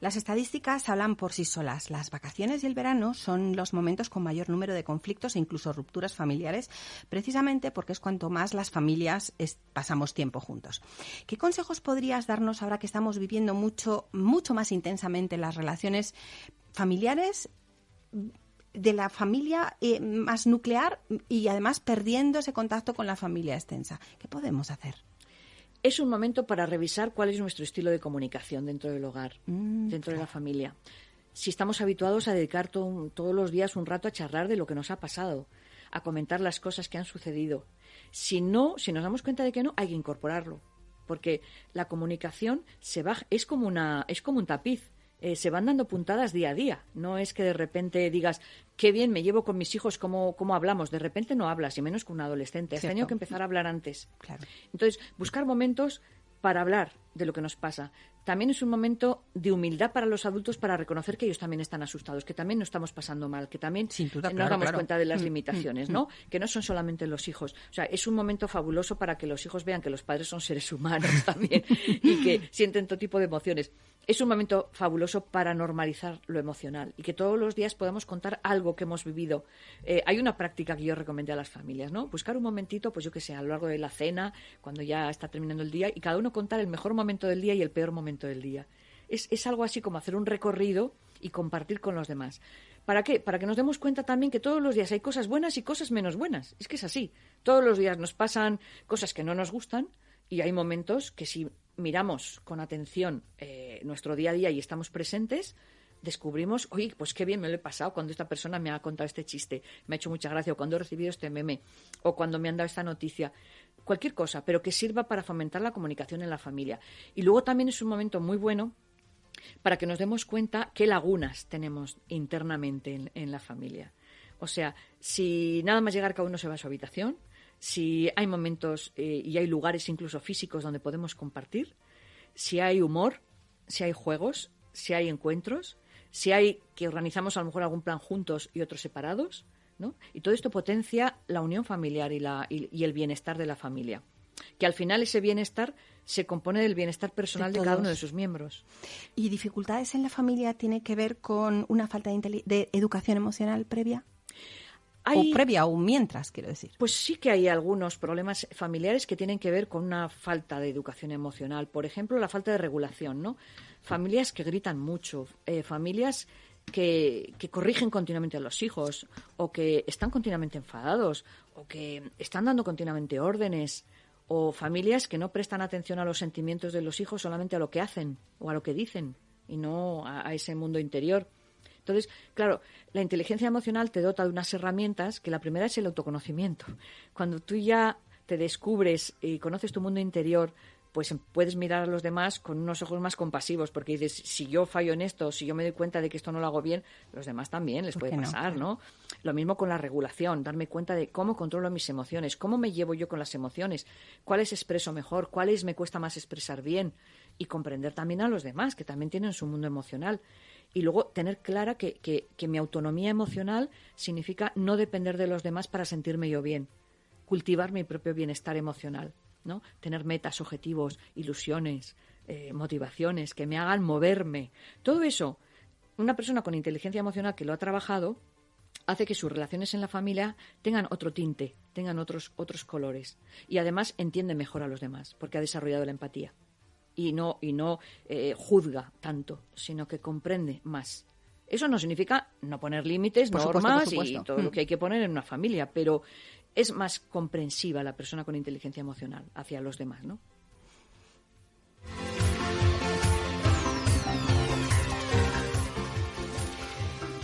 [SPEAKER 2] Las estadísticas hablan por sí solas. Las vacaciones y el verano son los momentos con mayor número de conflictos e incluso rupturas familiares, precisamente porque es cuanto más las familias pasamos tiempo juntos. ¿Qué consejos podrías darnos ahora que estamos viviendo mucho, mucho más intensamente las relaciones familiares? de la familia eh, más nuclear y además perdiendo ese contacto con la familia extensa. ¿Qué podemos hacer?
[SPEAKER 3] Es un momento para revisar cuál es nuestro estilo de comunicación dentro del hogar, mm, dentro de la familia. Si estamos habituados a dedicar todos los días un rato a charlar de lo que nos ha pasado, a comentar las cosas que han sucedido. Si no, si nos damos cuenta de que no, hay que incorporarlo, porque la comunicación se va, es como una, es como un tapiz. Eh, se van dando puntadas día a día. No es que de repente digas, qué bien me llevo con mis hijos, cómo, cómo hablamos. De repente no hablas, y menos con un adolescente. Has tenido que empezar a hablar antes.
[SPEAKER 2] Claro.
[SPEAKER 3] Entonces, buscar momentos para hablar de lo que nos pasa. También es un momento de humildad para los adultos para reconocer que ellos también están asustados, que también no estamos pasando mal, que también nos damos cuenta de las mm, limitaciones, mm, ¿no? Mm. Que no son solamente los hijos. O sea, es un momento fabuloso para que los hijos vean que los padres son seres humanos también y que sienten todo tipo de emociones. Es un momento fabuloso para normalizar lo emocional y que todos los días podamos contar algo que hemos vivido. Eh, hay una práctica que yo recomendé a las familias, ¿no? Buscar un momentito, pues yo que sé, a lo largo de la cena, cuando ya está terminando el día, y cada uno contar el mejor momento del día y el peor momento del día. Es, es algo así como hacer un recorrido y compartir con los demás. ¿Para qué? Para que nos demos cuenta también que todos los días hay cosas buenas y cosas menos buenas. Es que es así. Todos los días nos pasan cosas que no nos gustan y hay momentos que si miramos con atención eh, nuestro día a día y estamos presentes, descubrimos, oye, pues qué bien me lo he pasado cuando esta persona me ha contado este chiste, me ha hecho mucha gracia, o cuando he recibido este meme, o cuando me han dado esta noticia cualquier cosa, pero que sirva para fomentar la comunicación en la familia. Y luego también es un momento muy bueno para que nos demos cuenta qué lagunas tenemos internamente en, la familia. O sea, si nada más llegar cada uno se va a su habitación, si hay momentos eh, y hay lugares incluso físicos donde podemos compartir, si hay humor, si hay juegos, si hay encuentros, si hay que organizamos a lo mejor algún plan juntos y otros separados, y todo esto potencia la unión familiar y, la, y, el bienestar de la familia. Que al final ese bienestar se compone del bienestar personal de, cada uno de sus miembros.
[SPEAKER 2] ¿Y dificultades en la familia tiene que ver con una falta de, educación emocional previa? o previa o mientras, quiero decir.
[SPEAKER 3] Pues sí que hay algunos problemas familiares que tienen que ver con una falta de educación emocional. Por ejemplo, la falta de regulación, ¿no? Familias que gritan mucho, eh, familias que, corrigen continuamente a los hijos, o que están continuamente enfadados, o que están dando continuamente órdenes, o familias que no prestan atención a los sentimientos de los hijos, solamente a lo que hacen o a lo que dicen, y no a, ese mundo interior. Entonces, claro, la inteligencia emocional te dota de unas herramientas que la primera es el autoconocimiento. Cuando tú ya te descubres y conoces tu mundo interior, pues puedes mirar a los demás con unos ojos más compasivos, porque dices, si yo fallo en esto, si yo me doy cuenta de que esto no lo hago bien, los demás también les puede pasar, no? Lo mismo con la regulación, darme cuenta de cómo controlo mis emociones, cómo me llevo yo con las emociones, cuáles expreso mejor, cuáles me cuesta más expresar bien, y comprender también a los demás, que también tienen su mundo emocional. Y luego tener clara que, que, que mi autonomía emocional significa no depender de los demás para sentirme yo bien, cultivar mi propio bienestar emocional. ¿No? Tener metas, objetivos, ilusiones, eh, motivaciones que me hagan moverme. Todo eso, una persona con inteligencia emocional que lo ha trabajado, hace que sus relaciones en la familia tengan otro tinte, tengan otros, otros colores. Y además entiende mejor a los demás, porque ha desarrollado la empatía. Y no, y no eh, juzga tanto, sino que comprende más. Eso no significa no poner límites, normas y todo lo que hay que poner en una familia, pero es más comprensiva la persona con inteligencia emocional hacia los demás, ¿no?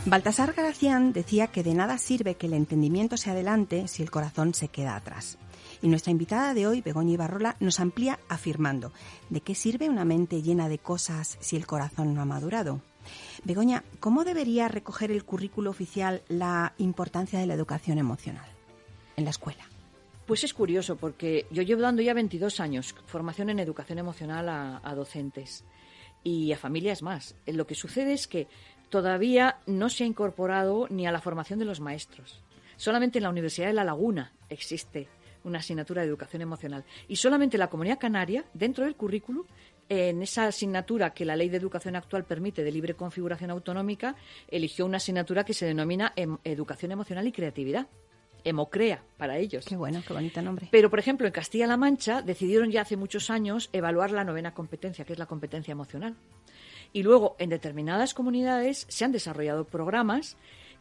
[SPEAKER 2] Baltasar Gracián decía que de nada sirve que el entendimiento se adelante si el corazón se queda atrás. Y nuestra invitada de hoy, Begoña Ibarrola, nos amplía afirmando, ¿de qué sirve una mente llena de cosas si el corazón no ha madurado? Begoña, ¿cómo debería recoger el currículo oficial la importancia de la educación emocional en la escuela?
[SPEAKER 3] Pues es curioso porque yo llevo dando ya 22 años formación en educación emocional a, docentes y a familias más. Lo que sucede es que todavía no se ha incorporado ni a la formación de los maestros. Solamente en la Universidad de La Laguna existe una asignatura de educación emocional. Y solamente la Comunidad Canaria, dentro del currículum, en esa asignatura que la ley de educación actual permite de libre configuración autonómica, eligió una asignatura que se denomina em, Educación Emocional y Creatividad. Emocrea para ellos.
[SPEAKER 2] Qué bueno, qué bonito nombre.
[SPEAKER 3] Pero, por ejemplo, en Castilla-La Mancha decidieron ya hace muchos años evaluar la novena competencia, que es la competencia emocional. Y luego, en determinadas comunidades se han desarrollado programas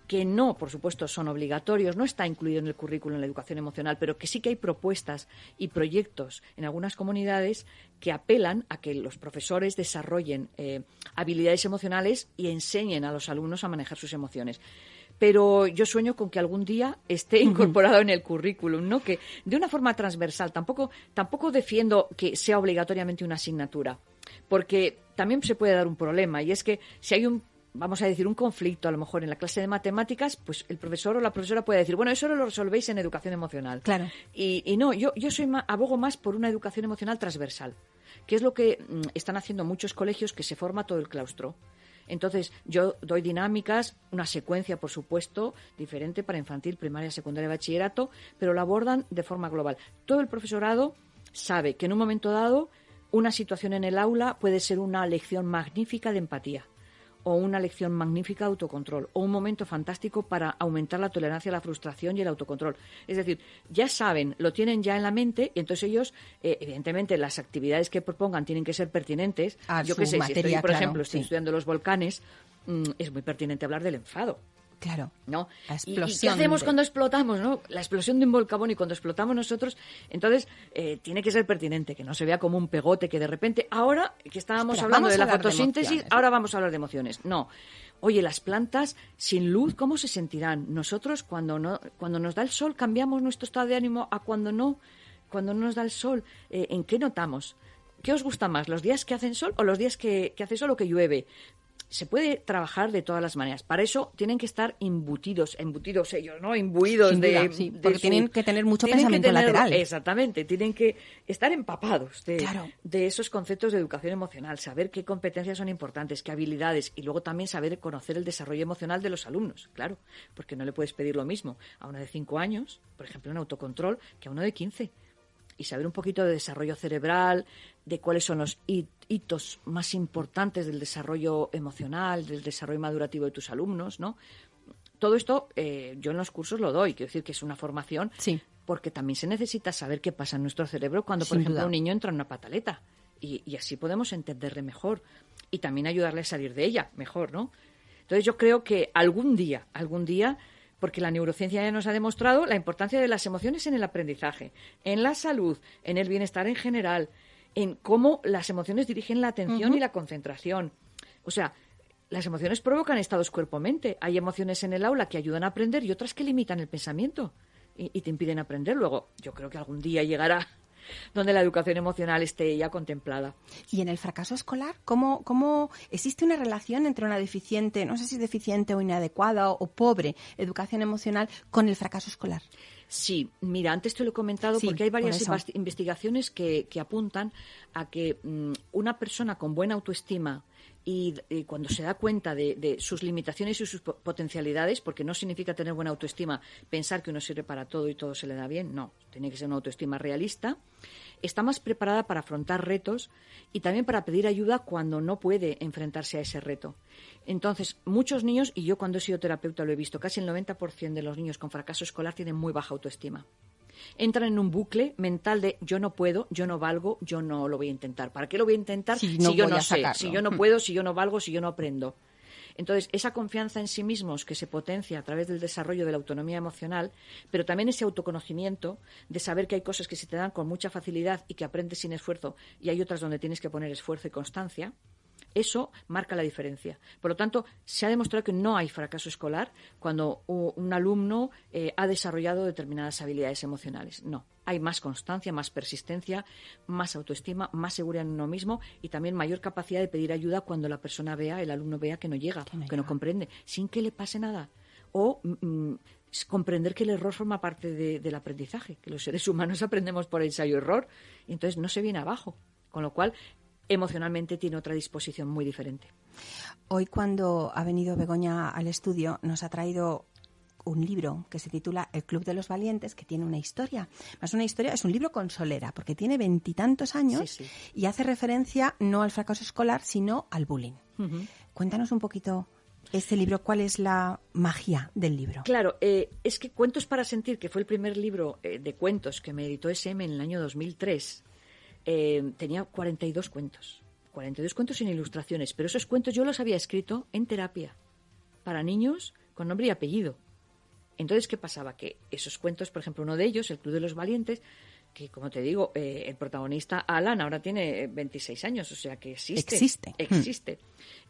[SPEAKER 3] que no, por supuesto, son obligatorios, no está incluido en el currículo en la educación emocional, pero que sí que hay propuestas y proyectos en algunas comunidades que apelan a que los profesores desarrollen eh, habilidades emocionales y enseñen a los alumnos a manejar sus emociones pero yo sueño con que algún día esté incorporado en el currículum, ¿no? Que de una forma transversal, tampoco, tampoco defiendo que sea obligatoriamente una asignatura, porque también se puede dar un problema, y es que si hay un vamos a decir, un conflicto a lo mejor en la clase de matemáticas, pues el profesor o la profesora puede decir, bueno, eso lo resolvéis en educación emocional.
[SPEAKER 2] Claro.
[SPEAKER 3] Y, no, yo, yo soy abogo más por una educación emocional transversal, que es lo que mm, están haciendo muchos colegios que se forma todo el claustro. Entonces, yo doy dinámicas, una secuencia, por supuesto, diferente para infantil, primaria, secundaria, bachillerato, pero lo abordan de forma global. Todo el profesorado sabe que en un momento dado una situación en el aula puede ser una lección magnífica de empatía o una lección magnífica de autocontrol o un momento fantástico para aumentar la tolerancia a la frustración y el autocontrol. Es decir, ya saben, lo tienen ya en la mente y entonces ellos, eh, evidentemente, las actividades que propongan tienen que ser pertinentes.
[SPEAKER 2] Yo que sé, si estoy,
[SPEAKER 3] por ejemplo, estoy estudiando los volcanes, mm, es muy pertinente hablar del enfado.
[SPEAKER 2] Claro.
[SPEAKER 3] ¿No? ¿Y, qué hacemos cuando explotamos, no? La explosión de un volcán y cuando explotamos nosotros, entonces eh, tiene que ser pertinente, que no se vea como un pegote que de repente, ahora que estábamos hablando de la fotosíntesis, ahora vamos a hablar de emociones. No. Oye, las plantas sin luz, ¿cómo se sentirán? Nosotros cuando no, cuando nos da el sol cambiamos nuestro estado de ánimo a cuando no, cuando no nos da el sol. Eh, ¿En qué notamos? ¿Qué os gusta más, los días que hacen sol o los días que, que hace sol o que llueve? Se puede trabajar de todas las maneras. Para eso tienen que estar embutidos, embutidos ellos, ¿no? Imbuidos de,
[SPEAKER 2] sí, porque tienen que tener mucho pensamiento lateral.
[SPEAKER 3] Exactamente, tienen que estar empapados de, de esos conceptos de educación emocional, saber qué competencias son importantes, qué habilidades y luego también saber conocer el desarrollo emocional de los alumnos, claro, porque no le puedes pedir lo mismo a uno de cinco años, por ejemplo, en autocontrol, que a uno de 15 y saber un poquito de desarrollo cerebral, de cuáles son los hitos más importantes del desarrollo emocional, del desarrollo madurativo de tus alumnos, ¿no? Todo esto eh, yo en los cursos lo doy, quiero decir que es una formación,
[SPEAKER 2] sí.
[SPEAKER 3] porque también se necesita saber qué pasa en nuestro cerebro cuando, por ejemplo, un niño entra en una pataleta. Y, y así podemos entenderle mejor y también ayudarle a salir de ella mejor, ¿no? Entonces yo creo que algún día, algún día porque la neurociencia ya nos ha demostrado la importancia de las emociones en el aprendizaje, en la salud, en el bienestar en general, en cómo las emociones dirigen la atención y la concentración. O sea, las emociones provocan estados cuerpo-mente. Hay emociones en el aula que ayudan a aprender y otras que limitan el pensamiento y, y te impiden aprender. Luego, yo creo que algún día llegará donde la educación emocional esté ya contemplada.
[SPEAKER 2] Y en el fracaso escolar, ¿cómo, cómo existe una relación entre una deficiente, no sé si deficiente o inadecuada o, pobre educación emocional con el fracaso escolar?
[SPEAKER 3] Sí, mira, antes te lo he comentado porque hay varias investigaciones que, apuntan a que mm, una persona con buena autoestima y, cuando se da cuenta de, sus limitaciones y sus potencialidades, porque no significa tener buena autoestima pensar que uno sirve para todo y todo se le da bien, no, tiene que ser una autoestima realista, está más preparada para afrontar retos y también para pedir ayuda cuando no puede enfrentarse a ese reto. Entonces, muchos niños, y yo cuando he sido terapeuta lo he visto, casi el 90% de los niños con fracaso escolar tienen muy baja autoestima entran en un bucle mental de yo no puedo, yo no valgo, yo no lo voy a intentar. ¿Para qué lo voy a intentar si, yo no sé, si yo no puedo, si yo no valgo, si yo no aprendo? Entonces, esa confianza en sí mismos que se potencia a través del desarrollo de la autonomía emocional, pero también ese autoconocimiento de saber que hay cosas que se te dan con mucha facilidad y que aprendes sin esfuerzo y hay otras donde tienes que poner esfuerzo y constancia, Eso marca la diferencia. Por lo tanto, se ha demostrado que no hay fracaso escolar cuando un alumno eh, ha desarrollado determinadas habilidades emocionales. No. Hay más constancia, más persistencia, más autoestima, más seguridad en uno mismo y también mayor capacidad de pedir ayuda cuando la persona vea, el alumno vea que no llega, que no, comprende, sin que le pase nada. O mm, mm, comprender que el error forma parte del aprendizaje, que los seres humanos aprendemos por ensayo-error, y entonces no se viene abajo. Con lo cual, emocionalmente tiene otra disposición muy diferente.
[SPEAKER 2] Hoy cuando ha venido Begoña al estudio nos ha traído un libro que se titula El Club de los Valientes, que tiene una historia. Más una historia, es un libro con solera, porque tiene veintitantos años y hace referencia no al fracaso escolar, sino al bullying. Cuéntanos un poquito este libro, ¿cuál es la magia del libro?
[SPEAKER 3] Claro, eh, es que Cuentos para Sentir, que fue el primer libro eh, de cuentos que me editó SM en el año 2003, eh, tenía 42 cuentos. 42 cuentos sin ilustraciones, pero esos cuentos yo los había escrito en terapia para niños con nombre y apellido. Entonces, ¿qué pasaba? Que esos cuentos, por ejemplo, uno de ellos, El Club de los Valientes, que como te digo, eh, el protagonista Alan ahora tiene 26 años, o sea que existe.
[SPEAKER 2] Existe.
[SPEAKER 3] Existe.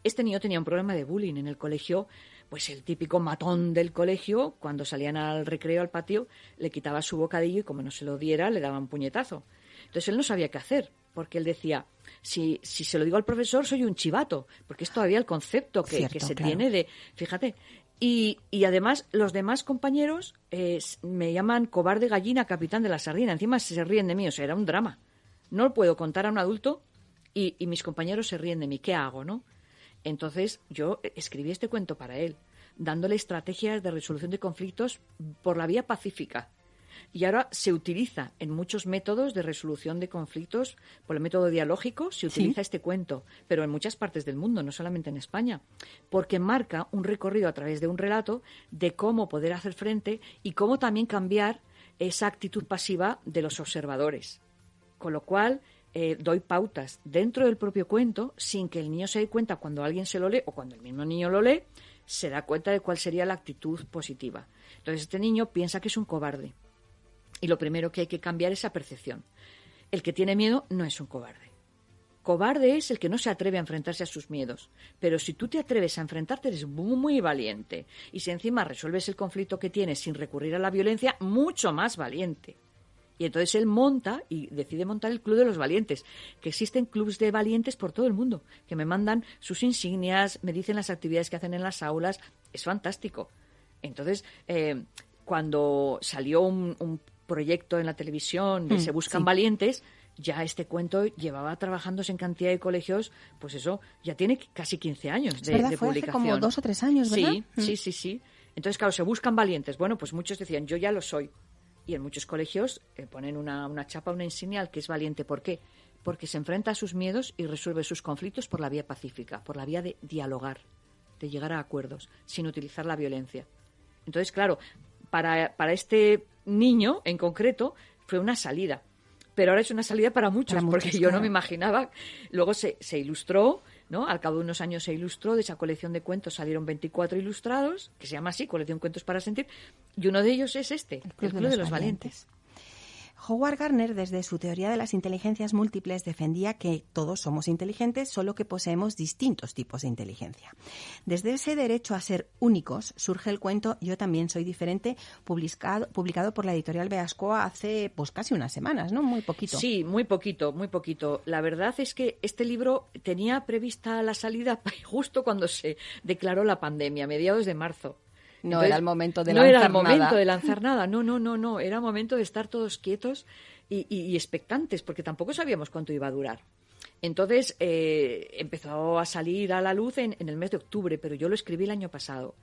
[SPEAKER 3] Este niño tenía un problema de bullying en el colegio, pues el típico matón del colegio, cuando salían al recreo, al patio, le quitaba su bocadillo y como no se lo diera, le daba un puñetazo. Entonces él no sabía qué hacer, porque él decía, si, si se lo digo al profesor soy un chivato, porque es todavía el concepto que, se tiene de, fíjate, y, y, además los demás compañeros eh, me llaman cobarde gallina, capitán de la sardina. Encima se ríen de mí, o sea, era un drama. No lo puedo contar a un adulto y, y mis compañeros se ríen de mí. ¿Qué hago, no? Entonces yo escribí este cuento para él, dándole estrategias de resolución de conflictos por la vía pacífica y ahora se utiliza en muchos métodos de resolución de conflictos por el método dialógico, se utiliza este cuento, pero en muchas partes del mundo, no solamente en España, porque marca un recorrido a través de un relato de cómo poder hacer frente y cómo también cambiar esa actitud pasiva de los observadores. Con lo cual, eh, doy pautas dentro del propio cuento sin que el niño se dé cuenta cuando alguien se lo lee o cuando el mismo niño lo lee, se da cuenta de cuál sería la actitud positiva. Entonces este niño piensa que es un cobarde y lo primero que hay que cambiar es esa percepción. El que tiene miedo no es un cobarde. Cobarde es el que no se atreve a enfrentarse a sus miedos. Pero si tú te atreves a enfrentarte, eres muy, valiente. Y si encima resuelves el conflicto que tienes sin recurrir a la violencia, mucho más valiente. Y entonces él monta y decide montar el Club de los Valientes, que existen clubes de valientes por todo el mundo, que me mandan sus insignias, me dicen las actividades que hacen en las aulas. Es fantástico. Entonces, eh, cuando salió un proyecto en la televisión de mm, Se Buscan Valientes, ya este cuento llevaba trabajándose en cantidad de colegios, pues eso, ya tiene casi 15 años de,
[SPEAKER 2] de publicación. como dos o tres años, ¿verdad?
[SPEAKER 3] Sí, mm. sí, sí, sí. Entonces, claro, se buscan valientes. Bueno, pues muchos decían, yo ya lo soy. Y en muchos colegios eh, ponen una, una chapa, una insignia que es valiente. ¿Por qué? Porque se enfrenta a sus miedos y resuelve sus conflictos por la vía pacífica, por la vía de dialogar, de llegar a acuerdos, sin utilizar la violencia. Entonces, claro, para, para este niño en concreto fue una salida. Pero ahora es una salida para muchos, porque yo no me imaginaba. Luego se, se ilustró, ¿no? Al cabo de unos años se ilustró, de esa colección de cuentos salieron 24 ilustrados, que se llama así, colección Cuentos para Sentir, y uno de ellos es este, el Club, de, los, Valientes.
[SPEAKER 2] Howard Gardner, desde su teoría de las inteligencias múltiples, defendía que todos somos inteligentes, solo que poseemos distintos tipos de inteligencia. Desde ese derecho a ser únicos surge el cuento Yo también soy diferente, publicado, publicado por la editorial Beascoa hace pues casi unas semanas, ¿no? Muy poquito.
[SPEAKER 3] Sí, muy poquito, muy poquito. La verdad es que este libro tenía prevista la salida justo cuando se declaró la pandemia, a mediados de marzo.
[SPEAKER 2] No era el momento de
[SPEAKER 3] lanzar
[SPEAKER 2] nada.
[SPEAKER 3] No era el momento de lanzar nada, no, no, no, no. Era momento de estar todos quietos y, y expectantes, porque tampoco sabíamos cuánto iba a durar. Entonces eh, empezó a salir a la luz en, el mes de octubre, pero yo lo escribí el año pasado.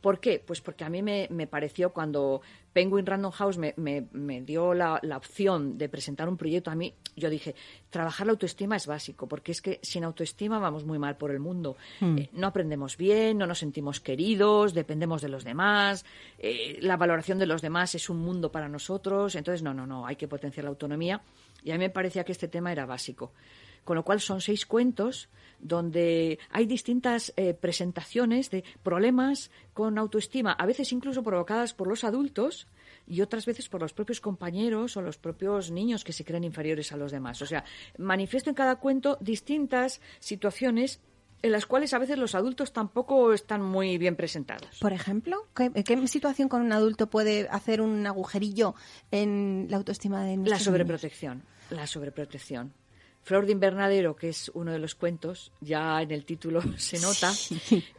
[SPEAKER 3] ¿Por qué? Pues porque a mí me, pareció cuando Penguin Random House me, me, dio la, opción de presentar un proyecto a mí, yo dije, trabajar la autoestima es básico, porque es que sin autoestima vamos muy mal por el mundo. Hmm. Eh, no aprendemos bien, no nos sentimos queridos, dependemos de los demás, eh, la valoración de los demás es un mundo para nosotros, entonces no, no, no, hay que potenciar la autonomía. Y a mí me parecía que este tema era básico con lo cual son seis cuentos donde hay distintas eh, presentaciones de problemas con autoestima, a veces incluso provocadas por los adultos y otras veces por los propios compañeros o los propios niños que se creen inferiores a los demás. O sea, manifiesto en cada cuento distintas situaciones en las cuales a veces los adultos tampoco están muy bien presentados.
[SPEAKER 2] Por ejemplo, ¿qué, qué situación con un adulto puede hacer un agujerillo en la autoestima de
[SPEAKER 3] La sobreprotección, la sobreprotección. Flor de Invernadero, que es uno de los cuentos, ya en el título se nota,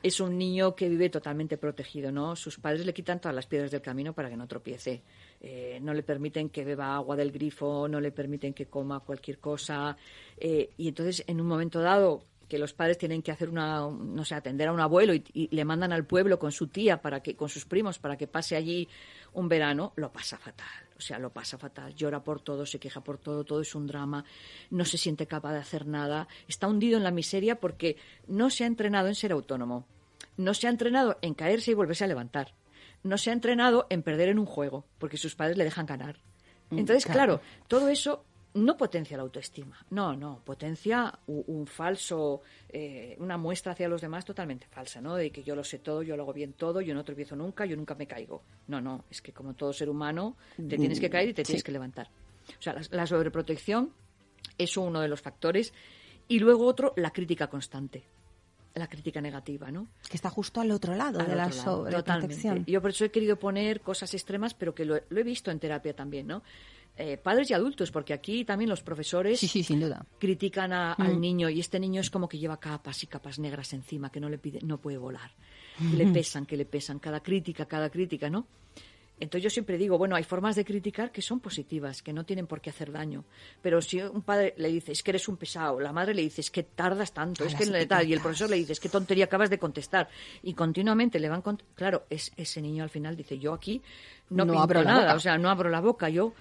[SPEAKER 3] es un niño que vive totalmente protegido, ¿no? Sus padres le quitan todas las piedras del camino para que no tropiece. Eh, no le permiten que beba agua del grifo, no le permiten que coma cualquier cosa. Eh, y entonces, en un momento dado, que los padres tienen que hacer una, no sé, atender a un abuelo y, le mandan al pueblo con su tía para que, con sus primos para que pase allí un verano, lo pasa fatal. O sea, lo pasa fatal. Llora por todo, se queja por todo, todo es un drama. No se siente capaz de hacer nada. Está hundido en la miseria porque no se ha entrenado en ser autónomo. No se ha entrenado en caerse y volverse a levantar. No se ha entrenado en perder en un juego porque sus padres le dejan ganar. Mm, Entonces, claro todo eso no potencia la autoestima, no, no, potencia un, falso, eh, una muestra hacia los demás totalmente falsa, ¿no? De que yo lo sé todo, yo lo hago bien todo, yo no tropiezo nunca, yo nunca me caigo. No, no, es que como todo ser humano te tienes que caer y te tienes que levantar. O sea, la, sobreprotección es uno de los factores y luego otro, la crítica constante la crítica negativa, ¿no?
[SPEAKER 2] Que está justo al otro lado de la sobreprotección.
[SPEAKER 3] Yo por eso he querido poner cosas extremas, pero que lo, he visto en terapia también, ¿no? Eh, padres y adultos, porque aquí también los profesores
[SPEAKER 2] sin duda.
[SPEAKER 3] critican al mm. niño y este niño es como que lleva capas y capas negras encima, que no le pide, no puede volar, le pesan, que le pesan, cada crítica, cada crítica, ¿no? Entonces yo siempre digo, bueno, hay formas de criticar que son positivas, que no tienen por qué hacer daño. Pero si un padre le dice, es que eres un pesado, la madre le dice, es que tardas tanto, es que tal, y el profesor le dice, es que tontería acabas de contestar, y continuamente le van, claro, es, ese niño al final dice, yo aquí no, abro nada, o sea, no abro la boca, yo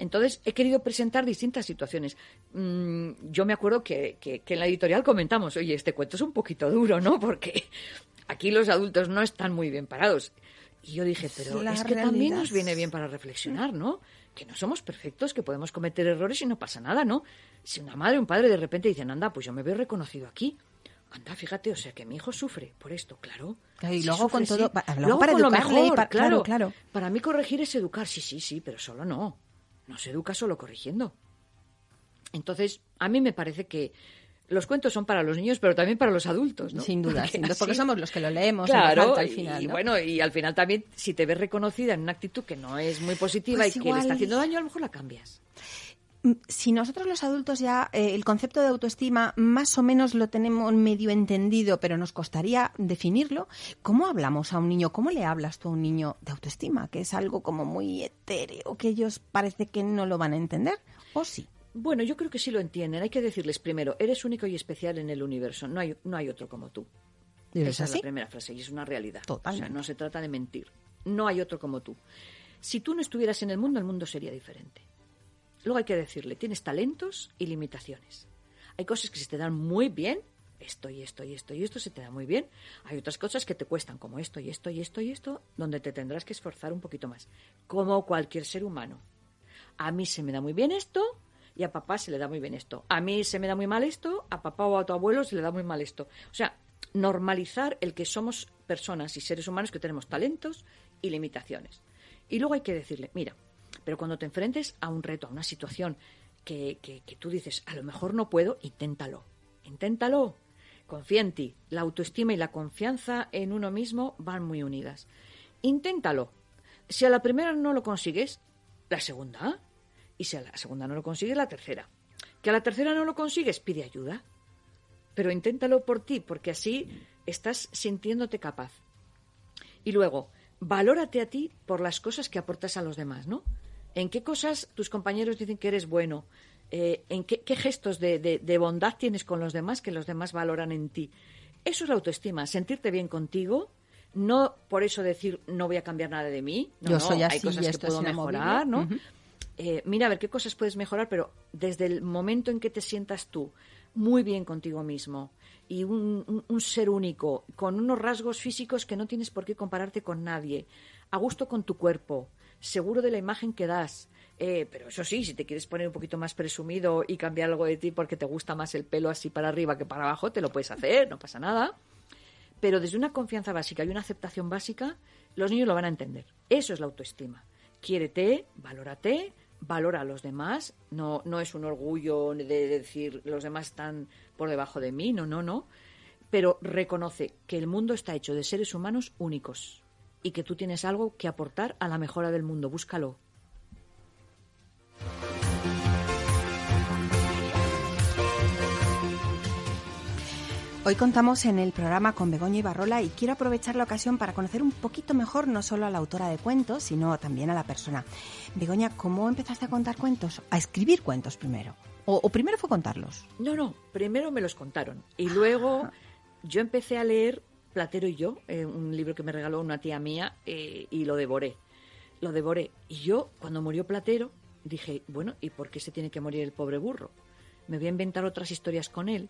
[SPEAKER 3] entonces, he querido presentar distintas situaciones. Mm, yo me acuerdo que, en la editorial comentamos, oye, este cuento es un poquito duro, ¿no? Porque aquí los adultos no están muy bien parados. Y yo dije, pero es que también nos viene bien para reflexionar, ¿no? Que no somos perfectos, que podemos cometer errores y no pasa nada, ¿no? Si una madre o un padre de repente dicen, anda, pues yo me veo reconocido aquí. Anda, fíjate, o sea, que mi hijo sufre por esto, claro.
[SPEAKER 2] y luego con todo,
[SPEAKER 3] luego para con lo mejor, claro, claro. Para mí corregir es educar, sí, sí, sí, pero solo no no se educa solo corrigiendo. Entonces, a mí me parece que los cuentos son para los niños, pero también para los adultos, ¿no?
[SPEAKER 2] Sin duda, porque, somos los que lo leemos
[SPEAKER 3] claro,
[SPEAKER 2] al final.
[SPEAKER 3] Y bueno, y al final también, si te ves reconocida en una actitud que no es muy positiva pues y que le está haciendo daño, a lo mejor la cambias.
[SPEAKER 2] Si nosotros los adultos ya eh, el concepto de autoestima más o menos lo tenemos medio entendido, pero nos costaría definirlo, ¿cómo hablamos a un niño? ¿Cómo le hablas tú a un niño de autoestima? Que es algo como muy etéreo, que ellos parece que no lo van a entender, ¿o sí?
[SPEAKER 3] Bueno, yo creo que sí lo entienden. Hay que decirles primero, eres único y especial en el universo, no hay, no hay otro como tú. Esa es la primera frase y es una realidad. O sea, no se trata de mentir. No hay otro como tú. Si tú no estuvieras en el mundo, el mundo sería diferente. Luego hay que decirle, tienes talentos y limitaciones. Hay cosas que se te dan muy bien, esto y esto y esto y esto se te da muy bien. Hay otras cosas que te cuestan, como esto y esto y esto y esto, donde te tendrás que esforzar un poquito más, como cualquier ser humano. A mí se me da muy bien esto y a papá se le da muy bien esto. A mí se me da muy mal esto, a papá o a tu abuelo se le da muy mal esto. O sea, normalizar el que somos personas y seres humanos que tenemos talentos y limitaciones. Y luego hay que decirle, mira, pero cuando te enfrentes a un reto, a una situación que, que, tú dices, a lo mejor no puedo, inténtalo. Inténtalo. Confía en ti. La autoestima y la confianza en uno mismo van muy unidas. Inténtalo. Si a la primera no lo consigues, la segunda. Y si a la segunda no lo consigues, la tercera. Que a la tercera no lo consigues, pide ayuda. Pero inténtalo por ti, porque así estás sintiéndote capaz. Y luego, valórate a ti por las cosas que aportas a los demás, ¿no? ¿En qué cosas tus compañeros dicen que eres bueno? Eh, ¿En qué, gestos de, bondad tienes con los demás que los demás valoran en ti? Eso es la autoestima, sentirte bien contigo, no por eso decir no voy a cambiar nada de mí, no,
[SPEAKER 2] Yo soy así,
[SPEAKER 3] hay cosas que puedo mejorar, ¿no? Eh, mira a ver qué cosas puedes mejorar, pero desde el momento en que te sientas tú muy bien contigo mismo y un, un ser único, con unos rasgos físicos que no tienes por qué compararte con nadie, a gusto con tu cuerpo, seguro de la imagen que das. Eh, pero eso sí, si te quieres poner un poquito más presumido y cambiar algo de ti porque te gusta más el pelo así para arriba que para abajo, te lo puedes hacer, no pasa nada. Pero desde una confianza básica y una aceptación básica, los niños lo van a entender. Eso es la autoestima. Quiérete, valórate, valora a los demás. No, no es un orgullo de decir los demás están por debajo de mí, no, no, no. pero reconoce que el mundo está hecho de seres humanos únicos y que tú tienes algo que aportar a la mejora del mundo. Búscalo.
[SPEAKER 2] Hoy contamos en el programa con Begoña Ibarrola y quiero aprovechar la ocasión para conocer un poquito mejor no solo a la autora de cuentos, sino también a la persona. Begoña, ¿cómo empezaste a contar cuentos? A escribir cuentos primero. ¿O, primero fue contarlos?
[SPEAKER 3] No, no, primero me los contaron. Y luego yo empecé a leer Platero y yo, eh, un libro que me regaló una tía mía, eh, y lo devoré. Lo devoré. Y yo, cuando murió Platero, dije, bueno, ¿y por qué se tiene que morir el pobre burro? Me voy a inventar otras historias con él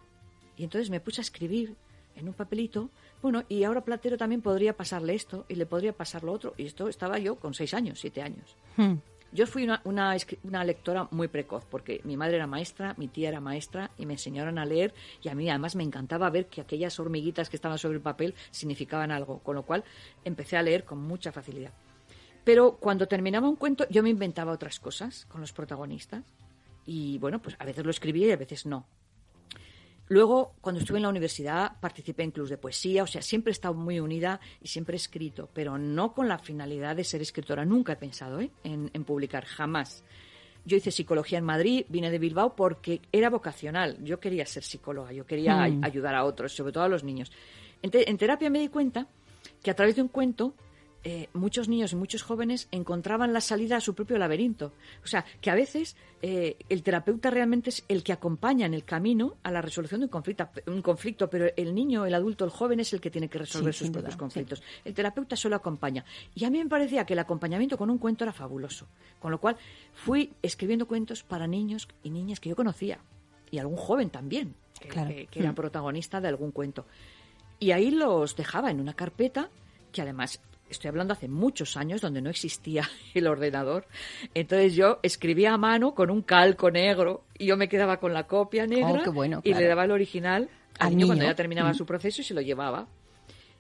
[SPEAKER 3] y entonces me puse a escribir en un papelito, bueno, y ahora Platero también podría pasarle esto y le podría pasar lo otro. Y esto estaba yo con seis años, siete años. Hmm. Yo fui una, una, una, lectora muy precoz, porque mi madre era maestra, mi tía era maestra, y me enseñaron a leer, y a mí además me encantaba ver que aquellas hormiguitas que estaban sobre el papel significaban algo, con lo cual empecé a leer con mucha facilidad. Pero cuando terminaba un cuento, yo me inventaba otras cosas con los protagonistas, y bueno, pues a veces lo escribía y a veces no. Luego, cuando estuve en la universidad, participé en clubs de poesía, o sea, siempre he estado muy unida y siempre he escrito, pero no con la finalidad de ser escritora. Nunca he pensado ¿eh? en, publicar, jamás. Yo hice psicología en Madrid, vine de Bilbao porque era vocacional. Yo quería ser psicóloga, yo quería mm. ayudar a otros, sobre todo a los niños. en terapia me di cuenta que a través de un cuento eh, muchos niños y muchos jóvenes encontraban la salida a su propio laberinto. O sea, que a veces eh, el terapeuta realmente es el que acompaña en el camino a la resolución de un conflicto, un conflicto pero el niño, el adulto, el joven es el que tiene que resolver sus propios conflictos. El terapeuta solo acompaña. Y a mí me parecía que el acompañamiento con un cuento era fabuloso. Con lo cual fui escribiendo cuentos para niños y niñas que yo conocía. Y algún joven también, que era mm. protagonista de algún cuento. Y ahí los dejaba en una carpeta que además estoy hablando hace muchos años donde no existía el ordenador. Entonces yo escribía a mano con un calco negro y yo me quedaba con la copia negra
[SPEAKER 2] oh, bueno,
[SPEAKER 3] y le daba el original al, niño, cuando ya terminaba mm. su proceso y se lo llevaba.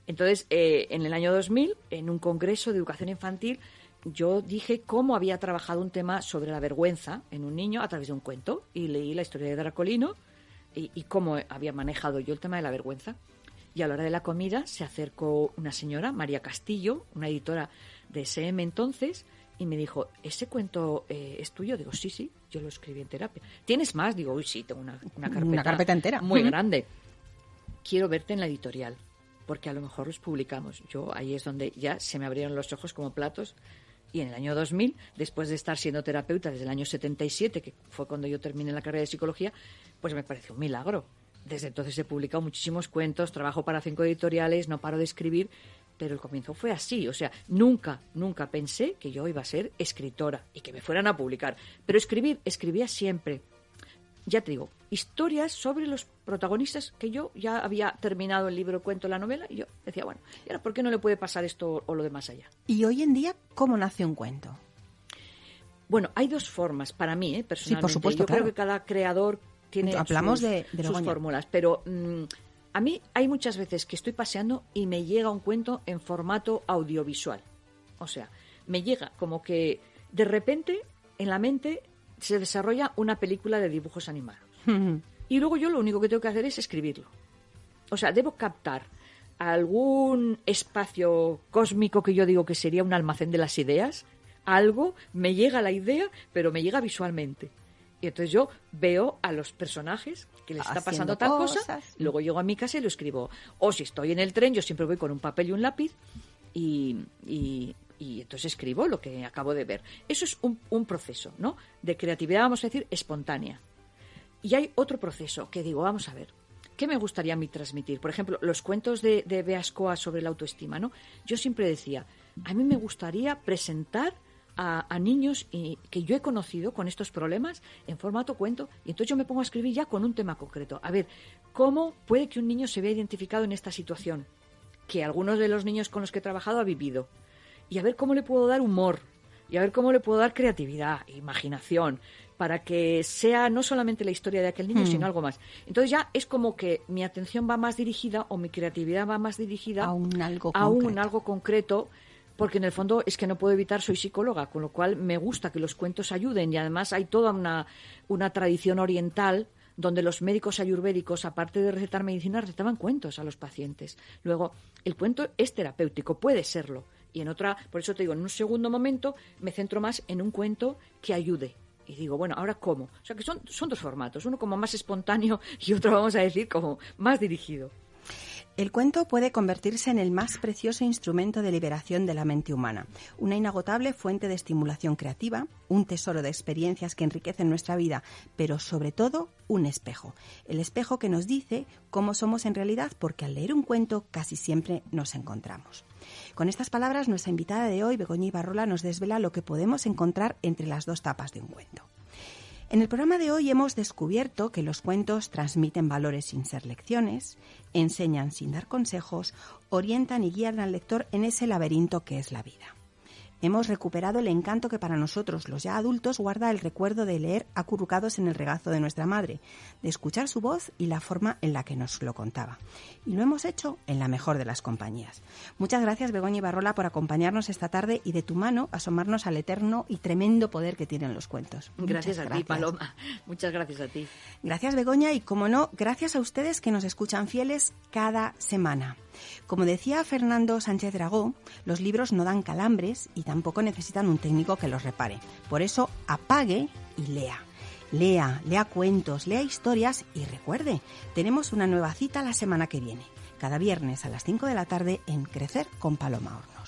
[SPEAKER 3] Entonces, eh, en el año 2000, en un congreso de educación infantil, yo dije cómo había trabajado un tema sobre la vergüenza en un niño a través de un cuento y leí la historia de Dracolino y, y cómo había manejado yo el tema de la vergüenza. Y a la hora de la comida se acercó una señora, María Castillo, una editora de SM entonces, y me dijo, ¿ese cuento eh, es tuyo? Digo, sí, sí, yo lo escribí en terapia. ¿Tienes más? Digo, uy, sí, tengo una, carpeta,
[SPEAKER 2] una carpeta entera.
[SPEAKER 3] Muy grande. Quiero verte en la editorial, porque a lo mejor los publicamos. Yo ahí es donde ya se me abrieron los ojos como platos. Y en el año 2000, después de estar siendo terapeuta desde el año 77, que fue cuando yo terminé la carrera de psicología, pues me pareció un milagro desde entonces he publicado muchísimos cuentos, trabajo para cinco editoriales, no paro de escribir, pero el comienzo fue así. O sea, nunca, nunca pensé que yo iba a ser escritora y que me fueran a publicar. Pero escribir, escribía siempre. Ya te digo, historias sobre los protagonistas que yo ya había terminado el libro, cuento, la novela, y yo decía, bueno, ¿y ahora por qué no le puede pasar esto o lo de más allá?
[SPEAKER 2] ¿Y hoy en día cómo nace un cuento?
[SPEAKER 3] Bueno, hay dos formas para mí, ¿eh? personalmente.
[SPEAKER 2] Sí, por supuesto,
[SPEAKER 3] yo creo que cada creador tiene
[SPEAKER 2] Hablamos
[SPEAKER 3] sus,
[SPEAKER 2] de,
[SPEAKER 3] fórmulas, pero mm, a mí hay muchas veces que estoy paseando y me llega un cuento en formato audiovisual. O sea, me llega como que de repente en la mente se desarrolla una película de dibujos animados. y luego yo lo único que tengo que hacer es escribirlo. O sea, debo captar algún espacio cósmico que yo digo que sería un almacén de las ideas, algo, me llega la idea, pero me llega visualmente. Y entonces yo veo a los personajes que les está pasando tal cosa, luego llego a mi casa y lo escribo. O si estoy en el tren, yo siempre voy con un papel y un lápiz y, y, entonces escribo lo que acabo de ver. Eso es un, un, proceso, ¿no? De creatividad, vamos a decir, espontánea. Y hay otro proceso que digo, vamos a ver, ¿qué me gustaría a mí transmitir? Por ejemplo, los cuentos de, de Beascoa sobre la autoestima, ¿no? Yo siempre decía, a mí me gustaría presentar a, niños y, que yo he conocido con estos problemas en formato cuento y entonces yo me pongo a escribir ya con un tema concreto. A ver, ¿cómo puede que un niño se vea identificado en esta situación que algunos de los niños con los que he trabajado ha vivido? Y a ver cómo le puedo dar humor y a ver cómo le puedo dar creatividad, imaginación, para que sea no solamente la historia de aquel niño, hmm. sino algo más. Entonces ya es como que mi atención va más dirigida o mi creatividad va más dirigida
[SPEAKER 2] a un algo
[SPEAKER 3] a un algo concreto porque en el fondo es que no puedo evitar, soy psicóloga, con lo cual me gusta que los cuentos ayuden y además hay toda una, una tradición oriental donde los médicos ayurvédicos, aparte de recetar medicina, recetaban cuentos a los pacientes. Luego, el cuento es terapéutico, puede serlo. Y en otra, por eso te digo, en un segundo momento me centro más en un cuento que ayude. Y digo, bueno, ¿ahora cómo? O sea que son, son dos formatos, uno como más espontáneo y otro, vamos a decir, como más dirigido.
[SPEAKER 2] El cuento puede convertirse en el más precioso instrumento de liberación de la mente humana, una inagotable fuente de estimulación creativa, un tesoro de experiencias que enriquecen nuestra vida, pero sobre todo un espejo. El espejo que nos dice cómo somos en realidad porque al leer un cuento casi siempre nos encontramos. Con estas palabras, nuestra invitada de hoy, Begoña Ibarrola, nos desvela lo que podemos encontrar entre las dos tapas de un cuento. En el programa de hoy hemos descubierto que los cuentos transmiten valores sin ser lecciones, enseñan sin dar consejos, orientan y guían al lector en ese laberinto que es la vida. Hemos recuperado el encanto que para nosotros, los ya adultos, guarda el recuerdo de leer acurrucados en el regazo de nuestra madre, de escuchar su voz y la forma en la que nos lo contaba. Y lo hemos hecho en la mejor de las compañías. Muchas gracias, Begoña Ibarrola, por acompañarnos esta tarde y de tu mano asomarnos al eterno y tremendo poder que tienen los cuentos.
[SPEAKER 3] Gracias a ti, Paloma. Muchas gracias a ti.
[SPEAKER 2] Gracias, Begoña, y como no, gracias a ustedes que nos escuchan fieles cada semana. Como decía Fernando Sánchez Dragó, los libros no dan calambres y tampoco necesitan un técnico que los repare. Por eso, apague y lea. Lea, lea cuentos, lea historias y recuerde, tenemos una nueva cita la semana que viene, cada viernes a las 5 de la tarde en Crecer con Paloma Hornos.